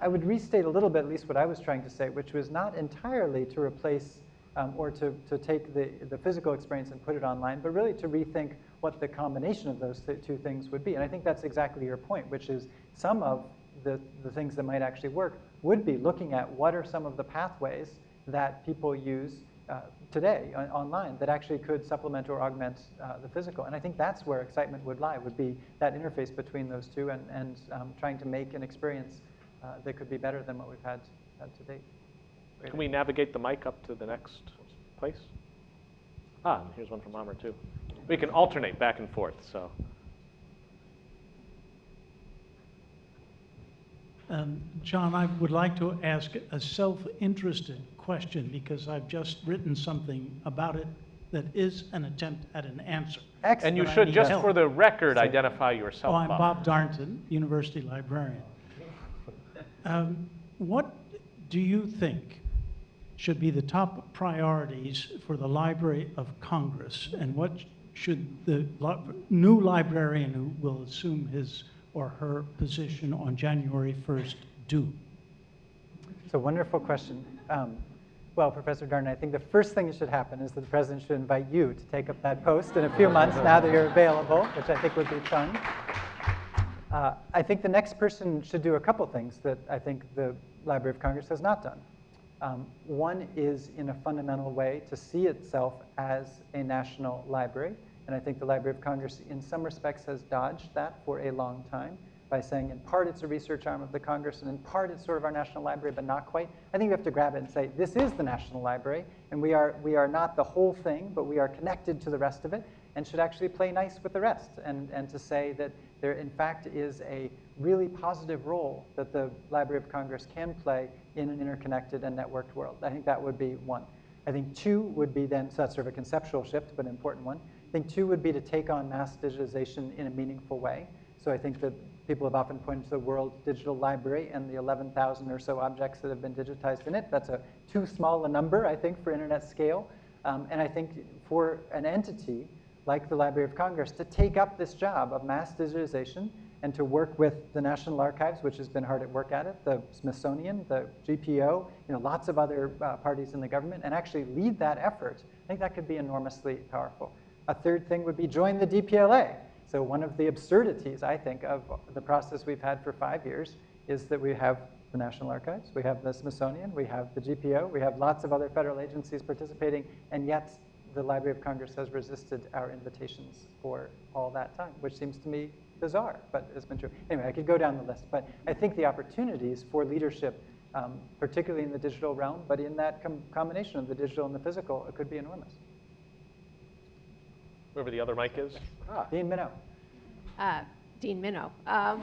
I would restate a little bit, at least what I was trying to say, which was not entirely to replace um, or to, to take the, the physical experience and put it online, but really to rethink what the combination of those th- two things would be. And I think that's exactly your point, which is some of the, the things that might actually work would be looking at what are some of the pathways that people use uh, today on, online that actually could supplement or augment uh, the physical. And I think that's where excitement would lie, would be that interface between those two and, and um, trying to make an experience that could be better than what we've had, had to date. Can we navigate the mic up to the next place? Ah, and here's one from Amr too. We can alternate back and forth. So Um, John, I would like to ask a self-interested question because I've just written something about it that is an attempt at an answer. Excellent. and you should just help. for the record So- identify yourself. Oh, I'm Bob. Bob Darnton, University librarian. Um, What do you think should be the top priorities for the Library of Congress? And what should the new librarian who will assume his or her position on January 1st do? It's a wonderful question. Um, well, Professor Darn, I think the first thing that should happen is that the president should invite you to take up that post in a few months now that you're available, which I think would be fun. Uh, I think the next person should do a couple things that I think the Library of Congress has not done. Um, one is, in a fundamental way, to see itself as a national library. And I think the Library of Congress, in some respects, has dodged that for a long time by saying, in part, it's a research arm of the Congress, and in part, it's sort of our national library, but not quite. I think we have to grab it and say, this is the national library, and we are, we are not the whole thing, but we are connected to the rest of it. And should actually play nice with the rest and, and to say that there in fact is a really positive role that the Library of Congress can play in an interconnected and networked world. I think that would be one. I think two would be then, so that's sort of a conceptual shift, but an important one. I think two would be to take on mass digitization in a meaningful way. So I think that people have often pointed to the World Digital Library and the 11,000 or so objects that have been digitized in it. That's a too small a number, I think, for internet scale. Um, and I think for an entity like the Library of Congress to take up this job of mass digitization and to work with the National Archives, which has been hard at work at it, the Smithsonian, the GPO, you know, lots of other uh, parties in the government, and actually lead that effort, I think that could be enormously powerful. A third thing would be join the DPLA. So one of the absurdities, I think, of the process we've had for five years is that we have the National Archives, we have the Smithsonian, we have the GPO, we have lots of other federal agencies participating, and yet the Library of Congress has resisted our invitations for all that time, which seems to me bizarre, but it's been true. Anyway, I could go down the list, but I think the opportunities for leadership, um, particularly in the digital realm, but in that com combination of the digital and the physical, it could be enormous. Whoever the other mic is. Ah, Dean Minow. Uh, Dean Minow. Um,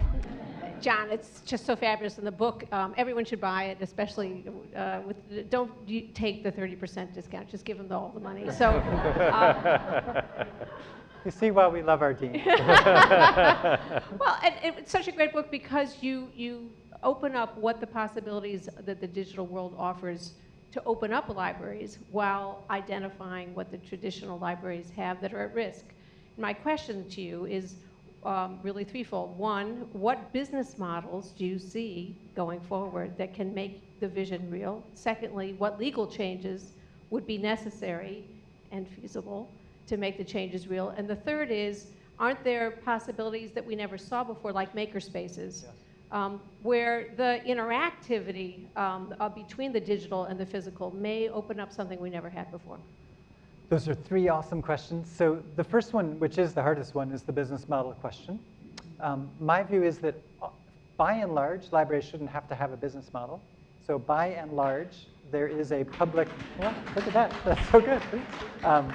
John, it's just so fabulous in the book. Um, everyone should buy it, especially uh, with. Don't you take the 30% discount. Just give them all the money. So. Um, you see why we love our dean. well, and, and it's such a great book because you you open up what the possibilities that the digital world offers to open up libraries while identifying what the traditional libraries have that are at risk. My question to you is um, really threefold. One, what business models do you see going forward that can make the vision real? Secondly, what legal changes would be necessary and feasible to make the changes real? And the third is, aren't there possibilities that we never saw before, like makerspaces, yes. um, where the interactivity um, uh, between the digital and the physical may open up something we never had before? Those are three awesome questions. So the first one, which is the hardest one, is the business model question. Um, my view is that uh, by and large, libraries shouldn't have to have a business model. So by and large, there is a public, well, look at that, that's so good. Um,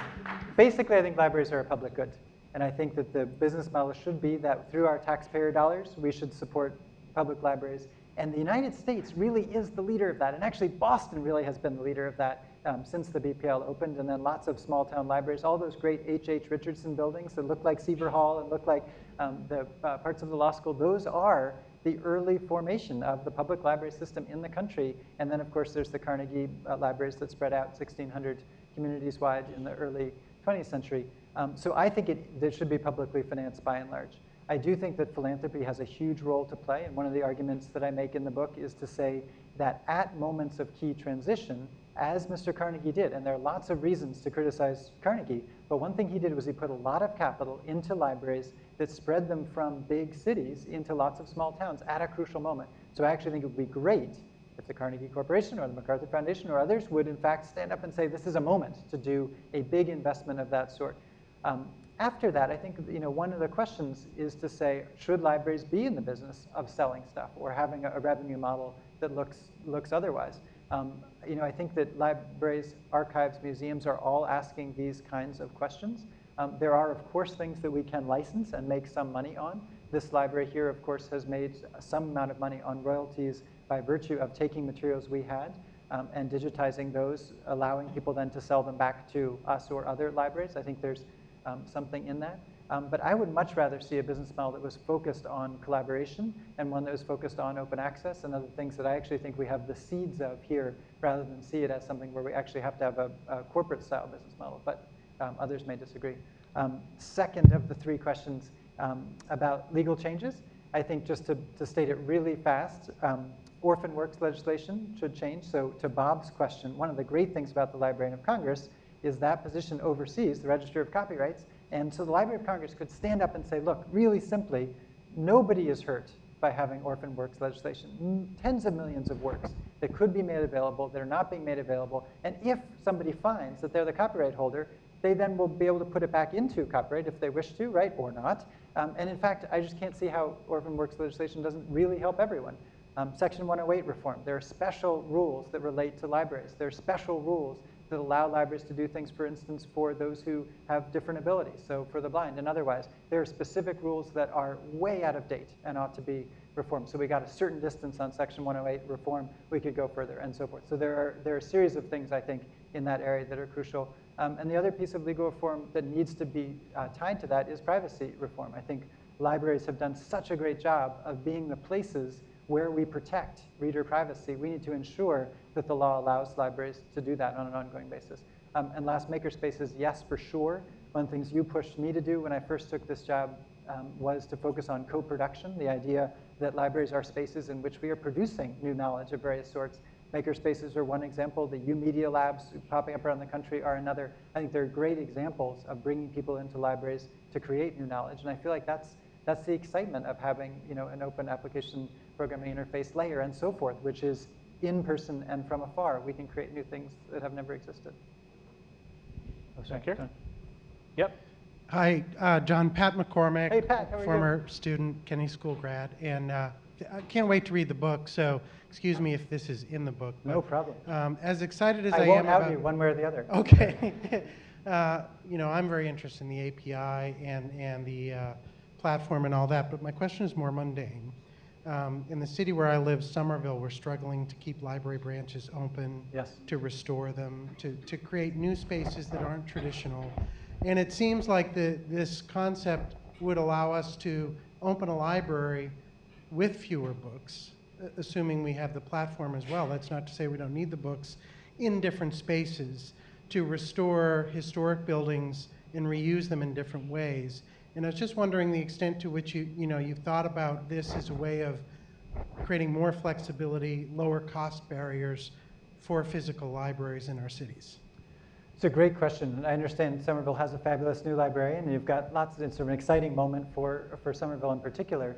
basically, I think libraries are a public good. And I think that the business model should be that through our taxpayer dollars, we should support public libraries. And the United States really is the leader of that. And actually, Boston really has been the leader of that um, since the BPL opened, and then lots of small town libraries, all those great H.H. Richardson buildings that look like Sever Hall and look like um, the uh, parts of the law school, those are the early formation of the public library system in the country. And then, of course, there's the Carnegie uh, libraries that spread out 1,600 communities wide in the early 20th century. Um, so I think it, it should be publicly financed by and large. I do think that philanthropy has a huge role to play, and one of the arguments that I make in the book is to say that at moments of key transition, as Mr. Carnegie did. And there are lots of reasons to criticize Carnegie, but one thing he did was he put a lot of capital into libraries that spread them from big cities into lots of small towns at a crucial moment. So I actually think it would be great if the Carnegie Corporation or the MacArthur Foundation or others would in fact stand up and say this is a moment to do a big investment of that sort. Um, after that, I think you know one of the questions is to say, should libraries be in the business of selling stuff or having a, a revenue model that looks looks otherwise? Um, you know, I think that libraries, archives, museums are all asking these kinds of questions. Um, there are, of course, things that we can license and make some money on. This library here, of course, has made some amount of money on royalties by virtue of taking materials we had um, and digitizing those, allowing people then to sell them back to us or other libraries. I think there's um, something in that. Um, but I would much rather see a business model that was focused on collaboration and one that was focused on open access and other things that I actually think we have the seeds of here rather than see it as something where we actually have to have a, a corporate style business model. But um, others may disagree. Um, second of the three questions um, about legal changes, I think just to, to state it really fast, um, orphan works legislation should change. So to Bob's question, one of the great things about the Librarian of Congress is that position oversees the Register of Copyrights and so the Library of Congress could stand up and say, look, really simply, nobody is hurt by having orphan works legislation. Tens of millions of works that could be made available, that are not being made available. And if somebody finds that they're the copyright holder, they then will be able to put it back into copyright if they wish to, right, or not. Um, and in fact, I just can't see how orphan works legislation doesn't really help everyone. Um, Section 108 reform, there are special rules that relate to libraries. There are special rules that allow libraries to do things, for instance, for those who have different abilities, so for the blind and otherwise. There are specific rules that are way out of date and ought to be reformed. So we got a certain distance on Section 108 reform, we could go further and so forth. So there are, there are a series of things, I think, in that area that are crucial. Um, and the other piece of legal reform that needs to be uh, tied to that is privacy reform. I think libraries have done such a great job of being the places where we protect reader privacy. We need to ensure that the law allows libraries to do that on an ongoing basis. Um, and last, makerspaces, yes, for sure. One of the things you pushed me to do when I first took this job um, was to focus on co-production, the idea that libraries are spaces in which we are producing new knowledge of various sorts. Makerspaces are one example. The YOUmedia Labs popping up around the country are another. I think they're great examples of bringing people into libraries to create new knowledge. And I feel like that's, that's the excitement of having you know, an open application programming interface layer and so forth, which is in person and from afar. We can create new things that have never existed. Oh, sorry, Back here? Yep. Hi, uh, John Pat McCormick. Hey, Pat, how are you? Former student, Kenny School grad, and uh, I can't wait to read the book, so excuse me if this is in the book. No problem. Um, as excited as I, I am won't out about, you one way or the other. Okay. uh, you know, I'm very interested in the API and, and the uh, platform and all that, but my question is more mundane. Um, in the city where I live, Somerville, we're struggling to keep library branches open, Yes. to restore them, to, to create new spaces that aren't traditional. And it seems like the, this concept would allow us to open a library with fewer books, assuming we have the platform as well. That's not to say we don't need the books in different spaces to restore historic buildings and reuse them in different ways. And I was just wondering the extent to which you, you know, you've thought about this as a way of creating more flexibility, lower cost barriers for physical libraries in our cities. It's a great question. I understand Somerville has a fabulous new librarian, and you've got lots of, it's sort of an exciting moment for, for Somerville in particular.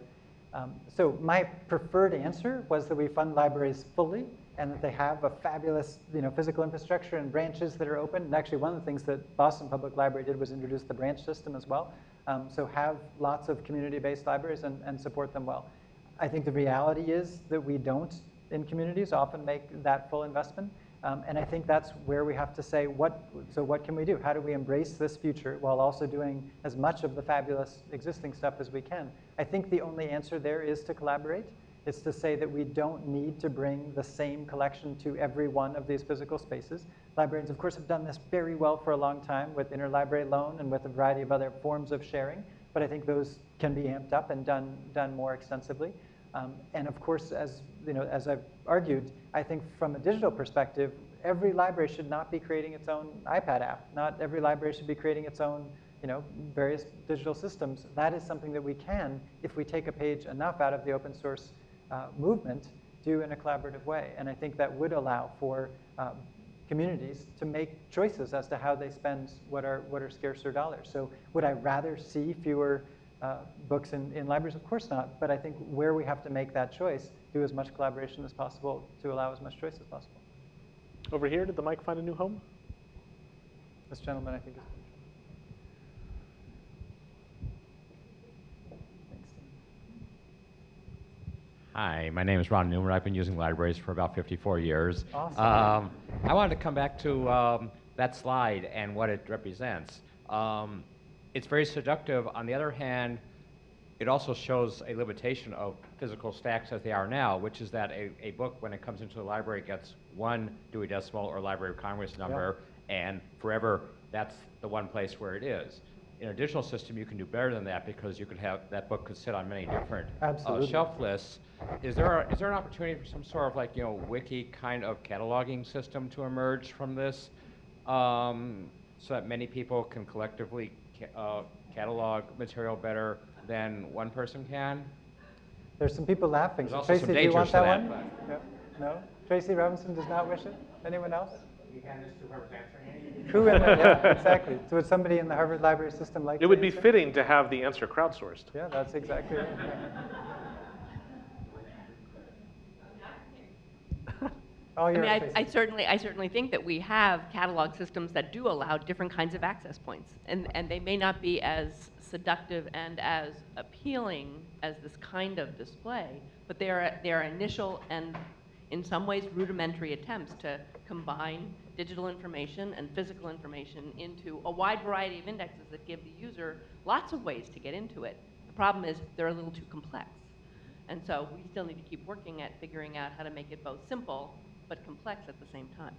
Um, so my preferred answer was that we fund libraries fully and that they have a fabulous you know, physical infrastructure and branches that are open. And actually one of the things that Boston Public Library did was introduce the branch system as well. Um, so have lots of community-based libraries and, and support them well. I think the reality is that we don't in communities often make that full investment. Um, and I think that's where we have to say, what, so what can we do? How do we embrace this future while also doing as much of the fabulous existing stuff as we can? I think the only answer there is to collaborate. It's to say that we don't need to bring the same collection to every one of these physical spaces. Librarians, of course, have done this very well for a long time with interlibrary loan and with a variety of other forms of sharing, but I think those can be amped up and done, done more extensively. Um, and of course, as, you know, as I've argued, I think from a digital perspective, every library should not be creating its own iPad app. Not every library should be creating its own you know, various digital systems. That is something that we can, if we take a page enough out of the open source uh, movement, do in a collaborative way. And I think that would allow for um, communities to make choices as to how they spend what are, what are scarcer dollars. So would I rather see fewer uh, books in, in libraries? Of course not. But I think where we have to make that choice, do as much collaboration as possible to allow as much choice as possible. Over here, did the mic find a new home? This gentleman, I think, is. Hi, my name is Ron Newman. I've been using libraries for about 54 years. Awesome. Um, I wanted to come back to um, that slide and what it represents. Um, it's very seductive. On the other hand, it also shows a limitation of physical stacks as they are now, which is that a, a book, when it comes into the library, gets one Dewey Decimal or Library of Congress number, and forever, that's the one place where it is. In a digital system, you can do better than that because you could have, that book could sit on many different uh, shelf lists. Is there, a, is there an opportunity for some sort of like, you know, wiki kind of cataloging system to emerge from this? Um, so that many people can collectively ca- uh, catalog material better than one person can? There's some people laughing. There's Tracy, do you want dangers that one? that, No? No? Tracy Robinson does not wish it? Anyone else? You can just do whoever's answering Who in the, yeah, exactly. So would somebody in the Harvard Library System like It would be answer? fitting to have the answer crowdsourced. Yeah, that's exactly it. All oh, I mean, I, I certainly, I certainly think that we have catalog systems that do allow different kinds of access points. And, and they may not be as seductive and as appealing as this kind of display, but they are, they are initial and in some ways rudimentary attempts to combine digital information and physical information into a wide variety of indexes that give the user lots of ways to get into it. The problem is they're a little too complex. And so we still need to keep working at figuring out how to make it both simple but complex at the same time.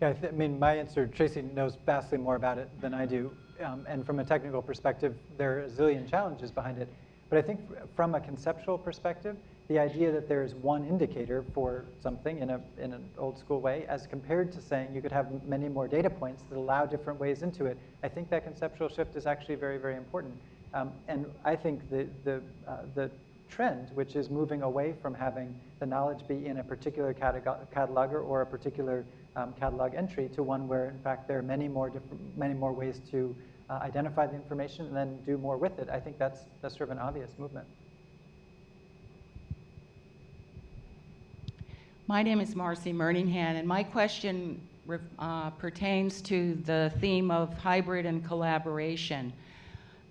Yeah, I, I mean, my answer, Tracy knows vastly more about it than I do. Um, and from a technical perspective, there are a zillion challenges behind it. But I think fr- from a conceptual perspective, the idea that there is one indicator for something in, a, in an old school way, as compared to saying you could have many more data points that allow different ways into it, I think that conceptual shift is actually very, very important. Um, and I think the, the, uh, the trend, which is moving away from having the knowledge be in a particular catalog- cataloger or a particular um, catalog entry to one where, in fact, there are many more many more ways to uh, identify the information and then do more with it. I think that's that's sort of an obvious movement. My name is Marcy Merningham, and my question uh, pertains to the theme of hybrid and collaboration.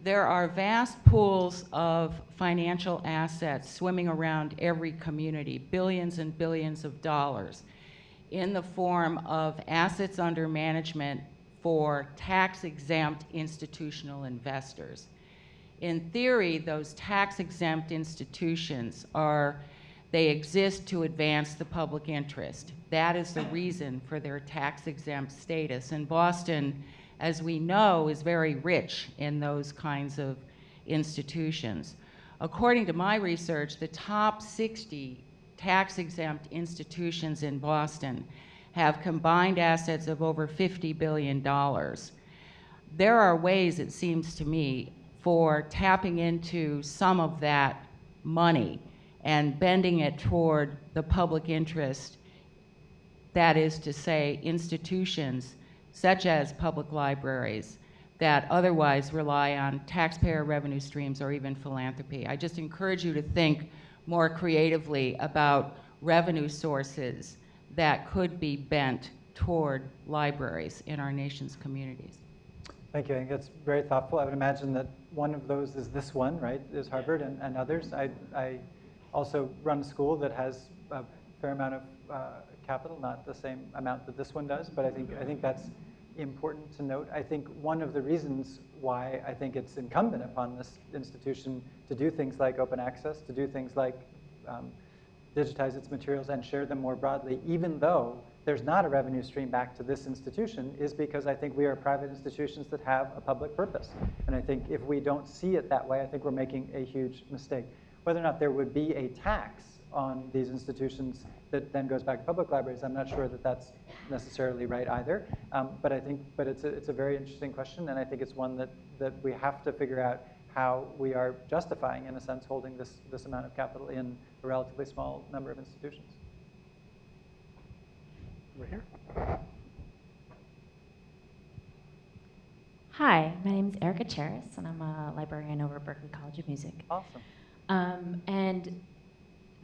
There are vast pools of financial assets swimming around every community, billions and billions of dollars, in the form of assets under management for tax exempt institutional investors. In theory, those tax exempt institutions are they exist to advance the public interest. That is the reason for their tax exempt status. And Boston, as we know, is very rich in those kinds of institutions. According to my research, the top 60 tax exempt institutions in Boston have combined assets of over $50 billion. There are ways, it seems to me, for tapping into some of that money and bending it toward the public interest. That is to say, institutions such as public libraries that otherwise rely on taxpayer revenue streams or even philanthropy. I just encourage you to think more creatively about revenue sources that could be bent toward libraries in our nation's communities. Thank you. I think that's very thoughtful. I would imagine that one of those is this one, right? Is Harvard and, and others. I, I also run a school that has a fair amount of uh, capital, not the same amount that this one does, but I think I think that's important to note. I think one of the reasons why I think it's incumbent upon this institution to do things like open access, to do things like um, digitize its materials and share them more broadly, even though there's not a revenue stream back to this institution, is because I think we are private institutions that have a public purpose. And I think if we don't see it that way, I think we're making a huge mistake. Whether or not there would be a tax on these institutions that then goes back to public libraries, I'm not sure that that's necessarily right either. Um, but I think, but it's a, it's a very interesting question, and I think it's one that, that we have to figure out how we are justifying, in a sense, holding this, this amount of capital in a relatively small number of institutions. Over here. Hi, my name is Erica Charis, and I'm a librarian over at Berklee College of Music. Awesome. Um, and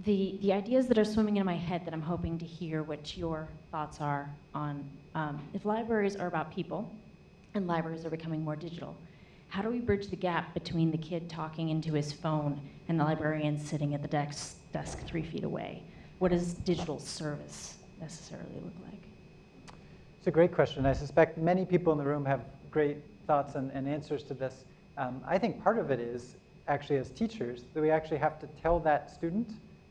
the, the ideas that are swimming in my head that I'm hoping to hear what your thoughts are on um, if libraries are about people and libraries are becoming more digital, how do we bridge the gap between the kid talking into his phone and the librarian sitting at the desk, desk three feet away? What does digital service necessarily look like? It's a great question. I suspect many people in the room have great thoughts and, and answers to this. Um, I think part of it is actually as teachers that we actually have to tell that student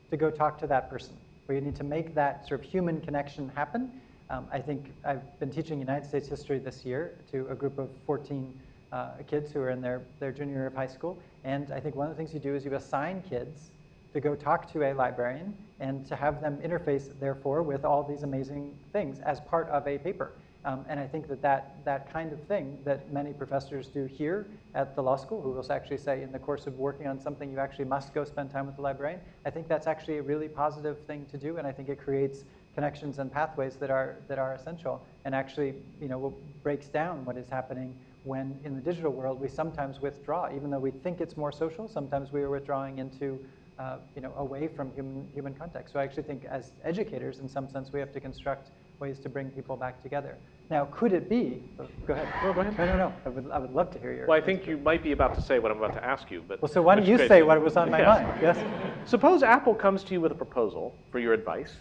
to go talk to that person. We need to make that sort of human connection happen. Um, I think I've been teaching United States history this year to a group of 14 uh, kids who are in their, their junior year of high school. And I think one of the things you do is you assign kids to go talk to a librarian and to have them interface, therefore, with all these amazing things as part of a paper. Um, and I think that, that that kind of thing that many professors do here at the law school, who will actually say in the course of working on something, you actually must go spend time with the librarian, I think that's actually a really positive thing to do, and I think it creates connections and pathways that are, that are essential, and actually you know, breaks down what is happening when in the digital world we sometimes withdraw, even though we think it's more social, sometimes we are withdrawing into uh, you know, away from human, human contact. So I actually think as educators, in some sense, we have to construct ways to bring people back together. Now, could it be? oh, Go ahead. No, go ahead. No, no, no. I would, I would love to hear your. Well, I think you might be about to say what I'm about to ask you, but. Well, so why don't you say what was on my Yes. mind? Yes. Suppose Apple comes to you with a proposal for your advice,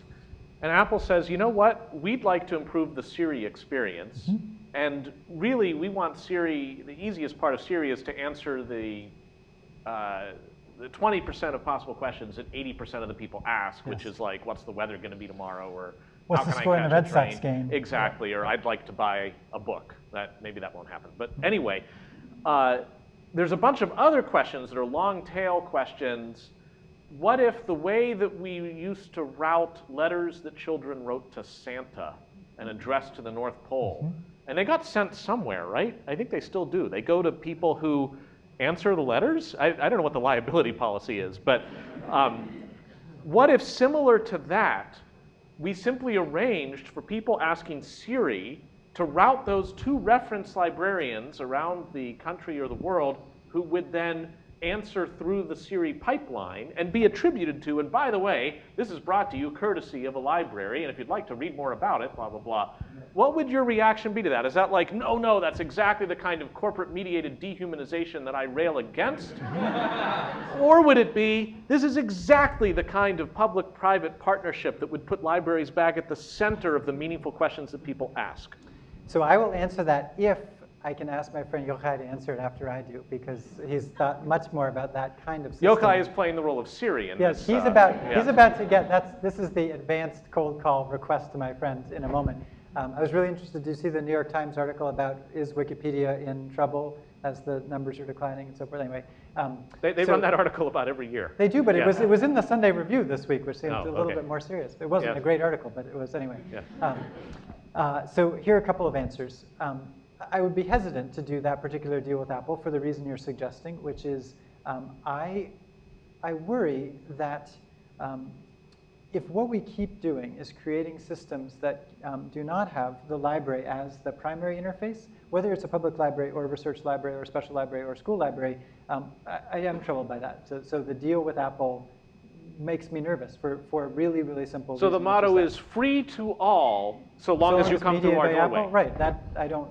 and Apple says, you know what, we'd like to improve the Siri experience, and really we want Siri, the easiest part of Siri is to answer the, uh, the 20% of possible questions that 80% of the people ask, which is like, what's the weather going to be tomorrow, or What's the score in the Red Sox game? Exactly, or I'd like to buy a book. That maybe that won't happen, but anyway, uh, there's a bunch of other questions that are long tail questions. What if the way that we used to route letters that children wrote to Santa and addressed to the North Pole, and they got sent somewhere, right? I think they still do. They go to people who answer the letters. I, I don't know what the liability policy is, but um, what if similar to that, we simply arranged for people asking Siri to route those to reference librarians around the country or the world who would then answer through the Siri pipeline and be attributed to, and by the way, this is brought to you courtesy of a library, and if you'd like to read more about it, blah, blah, blah. What would your reaction be to that? Is that like, no, no, that's exactly the kind of corporate mediated dehumanization that I rail against? Or would it be, this is exactly the kind of public private partnership that would put libraries back at the center of the meaningful questions that people ask? So I will answer that if I can ask my friend Yochai to answer it after I do, because he's thought much more about that kind of system. Yochai is playing the role of Siri in Yes, this. he's uh, about yeah. he's about to get that's this is the advanced cold call request to my friend in a moment. Um, I was really interested to see the New York Times article about is Wikipedia in trouble as the numbers are declining and so forth. Anyway, um, They, they so- run that article about every year. They do, but Yeah. it was it was in the Sunday Review this week, which seemed Oh, a little okay. bit more serious. It wasn't Yeah. a great article, but it was anyway. Yeah. Um, uh, so here are a couple of answers. Um, I would be hesitant to do that particular deal with Apple for the reason you're suggesting, which is um, I, I worry that um, if what we keep doing is creating systems that um, do not have the library as the primary interface, whether it's a public library or a research library or a special library or a school library, um, I, I am troubled by that. So, so the deal with Apple makes me nervous for, for a really, really simple So the motto is free to all, so long as you come through our doorway. Apple, right? That I don't.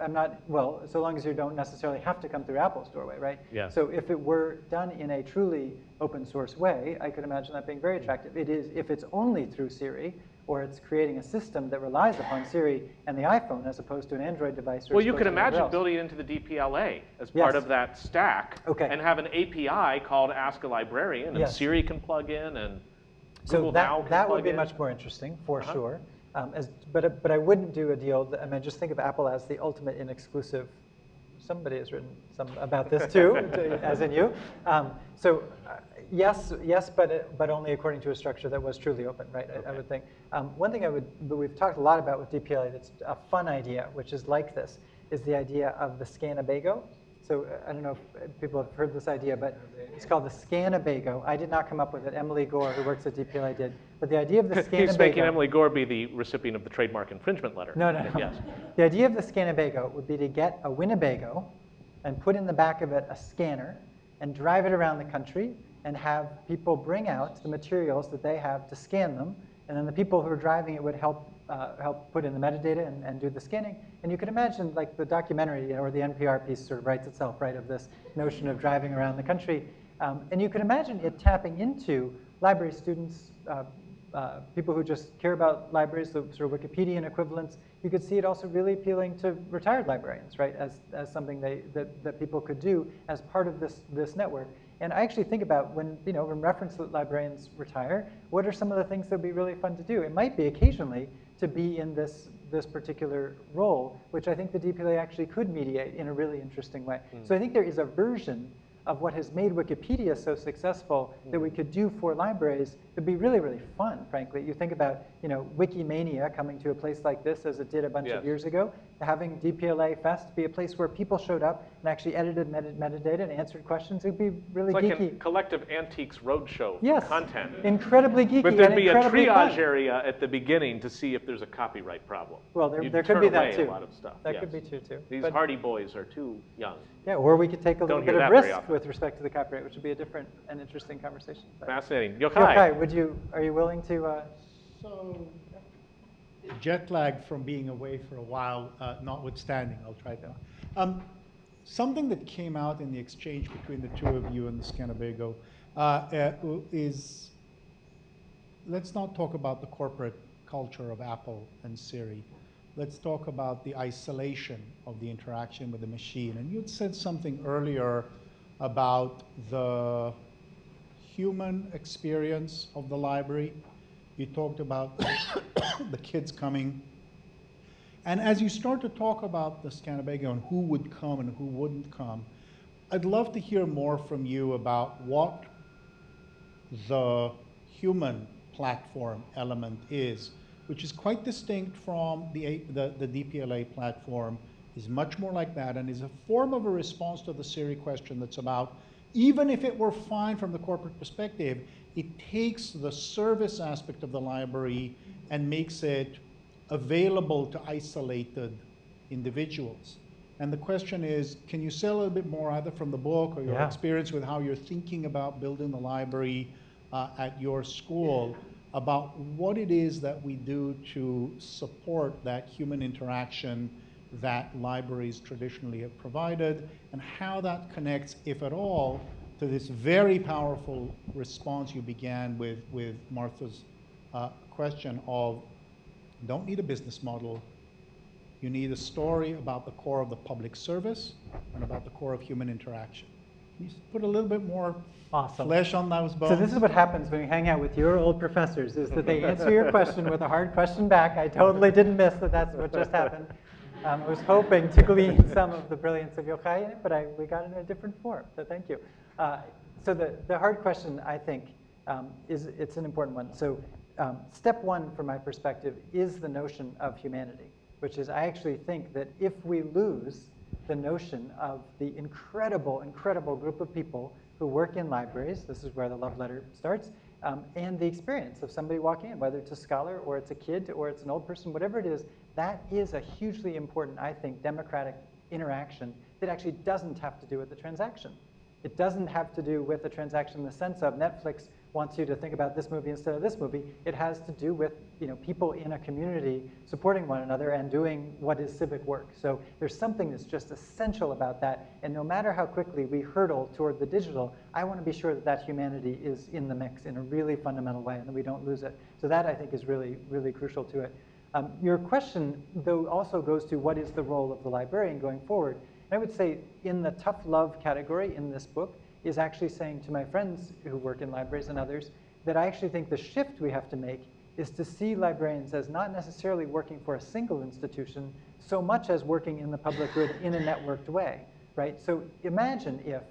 I'm not well. So long as you don't necessarily have to come through Apple's doorway, right? Yeah. So if it were done in a truly open source way, I could imagine that being very attractive. It is if it's only through Siri or it's creating a system that relies upon Siri and the iPhone as opposed to an Android device. Or Well, you could opposed to whatever imagine building it into the DPLA as Yes. part of that stack Okay. and have an API called Ask a Librarian, and Yes. Siri can plug in, and So Google that, Now can that would be in. much more interesting, for Uh-huh. sure. Um, as, but, but I wouldn't do a deal, that, I mean, just think of Apple as the ultimate in exclusive. Somebody has written some about this too, as in you. Um, so uh, yes, yes, but, but only according to a structure that was truly open, right, I, I would think. Um, one thing I would, but we've talked a lot about with DPLA that's a fun idea, which is like this, is the idea of the Scanabago. So uh, I don't know if people have heard this idea, but it's called the Scanabago. I did not come up with it. Emily Gore, who works at DPLA, did. But the idea of the Scanabago. he's making Emily Gore be the recipient of the trademark infringement letter. No, no, no. Yes. The idea of the Scanabago would be to get a Winnebago and put in the back of it a scanner and drive it around the country and have people bring out the materials that they have to scan them. And then the people who are driving it would help, uh, help put in the metadata and, and do the scanning. And you could imagine like the documentary or the NPR piece sort of writes itself, right, of this notion of driving around the country. Um, and you could imagine it tapping into library students, uh, uh, people who just care about libraries, the sort of Wikipedian equivalents, you could see it also really appealing to retired librarians, right, as, as something they, that, that people could do as part of this, this network. And I actually think about when, you know, when reference librarians retire, what are some of the things that would be really fun to do? It might be occasionally to be in this, this particular role, which I think the DPLA actually could mediate in a really interesting way. Hmm. So I think there is a version of what has made Wikipedia so successful that we could do for libraries, it'd be really, really fun, frankly. You think about, you know, Wikimania coming to a place like this as it did a bunch Yes. of years ago, having DPLA Fest be a place where people showed up and actually edited meta metadata and answered questions. It'd be really It's like geeky. a collective antiques roadshow yes, content. incredibly geeky But there'd be a triage fun. area at the beginning to see if there's a copyright problem. Well, there, there could be that too. A lot of stuff. That yes. could be true too. These But- hardy boys are too young. Yeah, or we could take a little Don't bit of risk with respect to the copyright, which would be a different and interesting conversation. But- Fascinating. Yochai, Yochai. Would you, are you willing to, uh, So jet lag from being away for a while, uh, notwithstanding, I'll try to. Um, something that came out in the exchange between the two of you and the Scanabago uh, uh, is, let's not talk about the corporate culture of Apple and Siri. Let's talk about the isolation of the interaction with the machine. And you had said something earlier about the human experience of the library. You talked about the kids coming. And as you start to talk about the Scanabago and who would come and who wouldn't come, I'd love to hear more from you about what the human platform element is, which is quite distinct from the, the, the DPLA platform, is much more like that, and is a form of a response to the Siri question that's about, even if it were fine from the corporate perspective, it takes the service aspect of the library and makes it available to isolated individuals. And the question is, can you say a little bit more either from the book or your Yeah. experience with how you're thinking about building the library uh, at your school about what it is that we do to support that human interaction that libraries traditionally have provided and how that connects, if at all, to this very powerful response you began with, with Martha's uh, question of don't need a business model. You need a story about the core of the public service and about the core of human interaction. Can you put a little bit more Awesome. flesh on those bones? So this is what happens when you hang out with your old professors, is that they answer your question with a hard question back. I totally didn't miss that that's what just happened. Um, I was hoping to glean some of the brilliance of Yochai in it, but I, we got it in a different form, so thank you. Uh, so the, the hard question, I think, um, is it's an important one. So um, step one, from my perspective, is the notion of humanity, which is I actually think that if we lose the notion of the incredible, incredible group of people who work in libraries, this is where the love letter starts, um, and the experience of somebody walking in, whether it's a scholar or it's a kid or it's an old person, whatever it is, that is a hugely important, I think, democratic interaction that actually doesn't have to do with the transaction. It doesn't have to do with the transaction in the sense of Netflix wants you to think about this movie instead of this movie. It has to do with you know, people in a community supporting one another and doing what is civic work. So there's something that's just essential about that. And no matter how quickly we hurdle toward the digital, I want to be sure that that humanity is in the mix in a really fundamental way and that we don't lose it. So that I think is really, really crucial to it. Um, your question, though, also goes to what is the role of the librarian going forward. And I would say in the tough love category in this book is actually saying to my friends who work in libraries and others that I actually think the shift we have to make is to see librarians as not necessarily working for a single institution so much as working in the public good in a networked way, right? So imagine if,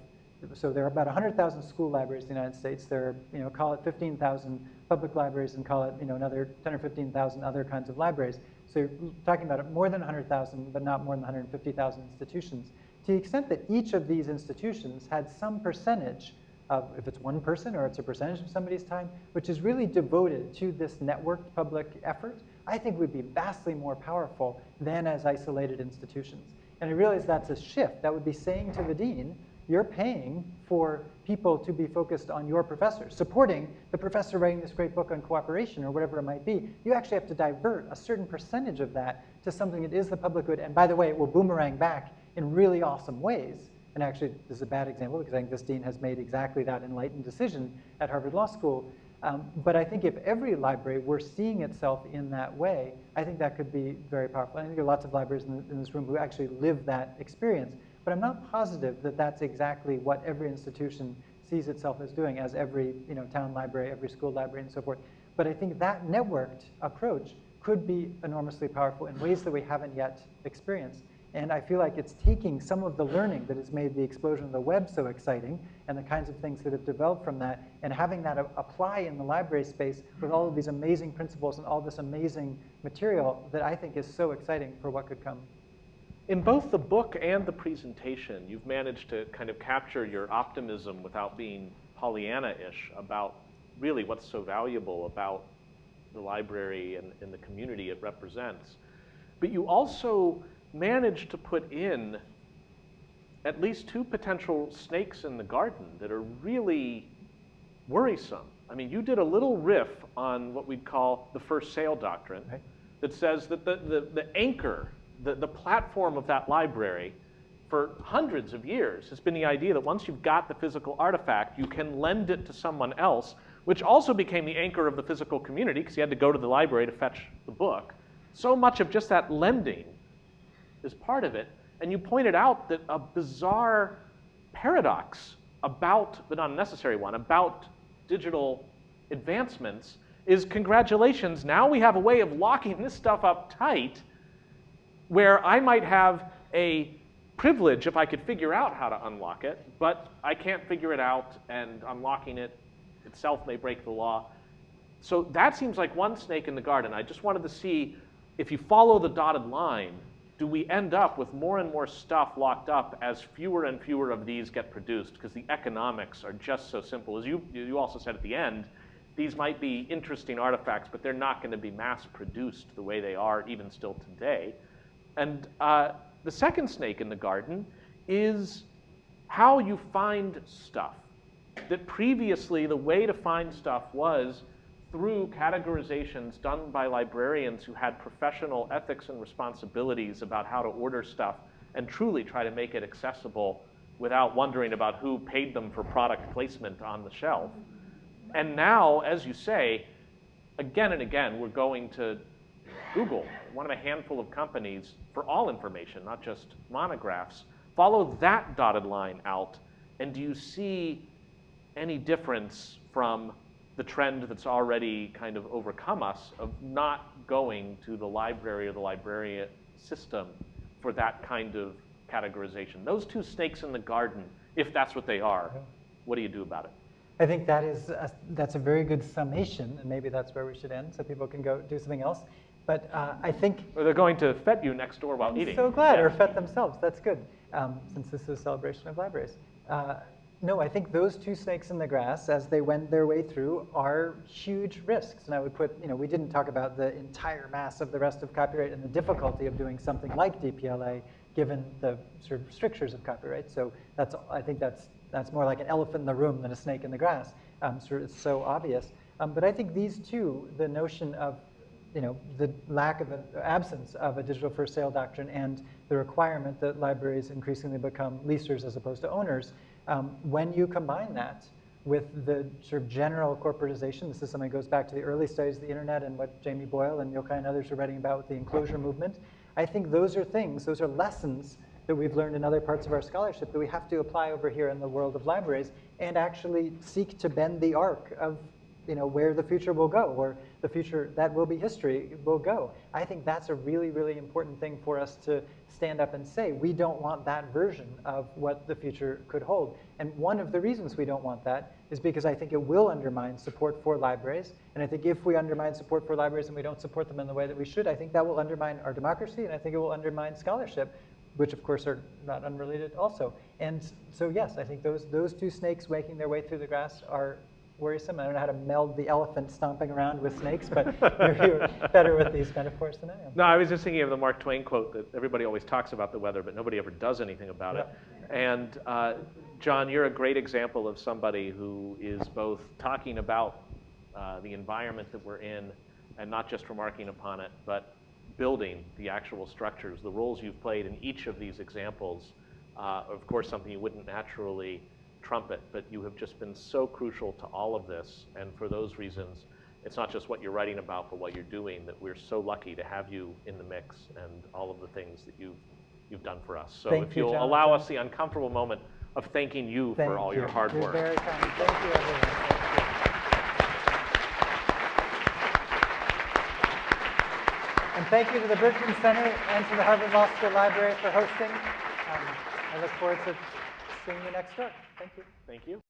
so there are about 100,000 school libraries in the United States. There are, you know, call it 15,000 public libraries and call it, you know, another 10 or 15,000 other kinds of libraries. So you're talking about more than 100,000, but not more than 150,000 institutions. To the extent that each of these institutions had some percentage of, if it's one person or it's a percentage of somebody's time, which is really devoted to this networked public effort, I think would be vastly more powerful than as isolated institutions. And I realize that's a shift. That would be saying to the dean, you're paying for people to be focused on your professor, supporting the professor writing this great book on cooperation or whatever it might be. You actually have to divert a certain percentage of that to something that is the public good. And by the way, it will boomerang back in really awesome ways. And actually, this is a bad example because I think this dean has made exactly that enlightened decision at Harvard Law School. Um, but I think if every library were seeing itself in that way, I think that could be very powerful. I think there are lots of libraries in, in this room who actually live that experience. But I'm not positive that that's exactly what every institution sees itself as doing, as every you know, town library, every school library, and so forth. But I think that networked approach could be enormously powerful in ways that we haven't yet experienced. And I feel like it's taking some of the learning that has made the explosion of the web so exciting and the kinds of things that have developed from that and having that apply in the library space with all of these amazing principles and all this amazing material that I think is so exciting for what could come. In both the book and the presentation, you've managed to kind of capture your optimism without being Pollyanna-ish about really what's so valuable about the library and, and the community it represents. But you also managed to put in at least two potential snakes in the garden that are really worrisome. I mean, you did a little riff on what we'd call the first sale doctrine, that says that the, the, the anchor, the, the platform of that library for hundreds of years has been the idea that once you've got the physical artifact, you can lend it to someone else, which also became the anchor of the physical community because you had to go to the library to fetch the book. So much of just that lending is part of it. And you pointed out that a bizarre paradox about, but not a necessary one, about digital advancements is congratulations, now we have a way of locking this stuff up tight where I might have a privilege if I could figure out how to unlock it, but I can't figure it out and unlocking it itself may break the law. So that seems like one snake in the garden. I just wanted to see if you follow the dotted line, do we end up with more and more stuff locked up as fewer and fewer of these get produced because the economics are just so simple. As you, you also said at the end, these might be interesting artifacts, but they're not going to be mass produced the way they are even still today. And uh, the second snake in the garden is how you find stuff. That previously the way to find stuff was through categorizations done by librarians who had professional ethics and responsibilities about how to order stuff and truly try to make it accessible without wondering about who paid them for product placement on the shelf. And now, as you say, again and again, we're going to Google, one of a handful of companies for all information, not just monographs. Follow that dotted line out, and do you see any difference from the trend that's already kind of overcome us of not going to the library or the librarian system for that kind of categorization? Those two snakes in the garden, if that's what they are, what do you do about it? I think that is a, that's a very good summation, and maybe that's where we should end, so people can go do something else. But uh, I think Or they're going to fet you next door while I'm eating. so glad, Yeah. or FET themselves. That's good, um, since this is a celebration of libraries. Uh, no, I think those two snakes in the grass, as they went their way through, are huge risks. And I would put, you know, we didn't talk about the entire mass of the rest of copyright and the difficulty of doing something like DPLA, given the sort of strictures of copyright. So that's, I think that's that's more like an elephant in the room than a snake in the grass. Um, sort of so obvious. Um, but I think these two, the notion of you know, the lack of an absence of a digital first sale doctrine and the requirement that libraries increasingly become leasers as opposed to owners, um, when you combine that with the sort of general corporatization, this is something that goes back to the early studies of the internet and what Jamie Boyle and Yochai and others are writing about with the enclosure movement, I think those are things, those are lessons that we've learned in other parts of our scholarship that we have to apply over here in the world of libraries and actually seek to bend the arc of you know, where the future will go, or the future that will be history will go. I think that's a really, really important thing for us to stand up and say. We don't want that version of what the future could hold. And one of the reasons we don't want that is because I think it will undermine support for libraries. And I think if we undermine support for libraries and we don't support them in the way that we should, I think that will undermine our democracy and I think it will undermine scholarship which of course are not unrelated also. And so yes, I think those, those two snakes making their way through the grass are worrisome. I don't know how to meld the elephant stomping around with snakes, but you're, better with these metaphors than I am. No, I was just thinking of the Mark Twain quote that everybody always talks about the weather, but nobody ever does anything about it. And uh, John, you're a great example of somebody who is both talking about uh, the environment that we're in and not just remarking upon it, but building the actual structures, the roles you've played in each of these examples. Uh, of course, something you wouldn't naturally trumpet, but you have just been so crucial to all of this. And for those reasons, it's not just what you're writing about, but what you're doing, that we're so lucky to have you in the mix and all of the things that you've, you've done for us. So Thank if you, you'll allow us the uncomfortable moment of thanking you Thank for all you. your hard You're work. very kind. Thank you, everyone. And thank you to the Berkman Center and to the Harvard Law School Library for hosting. Um, I look forward to seeing you next door. Thank you. Thank you.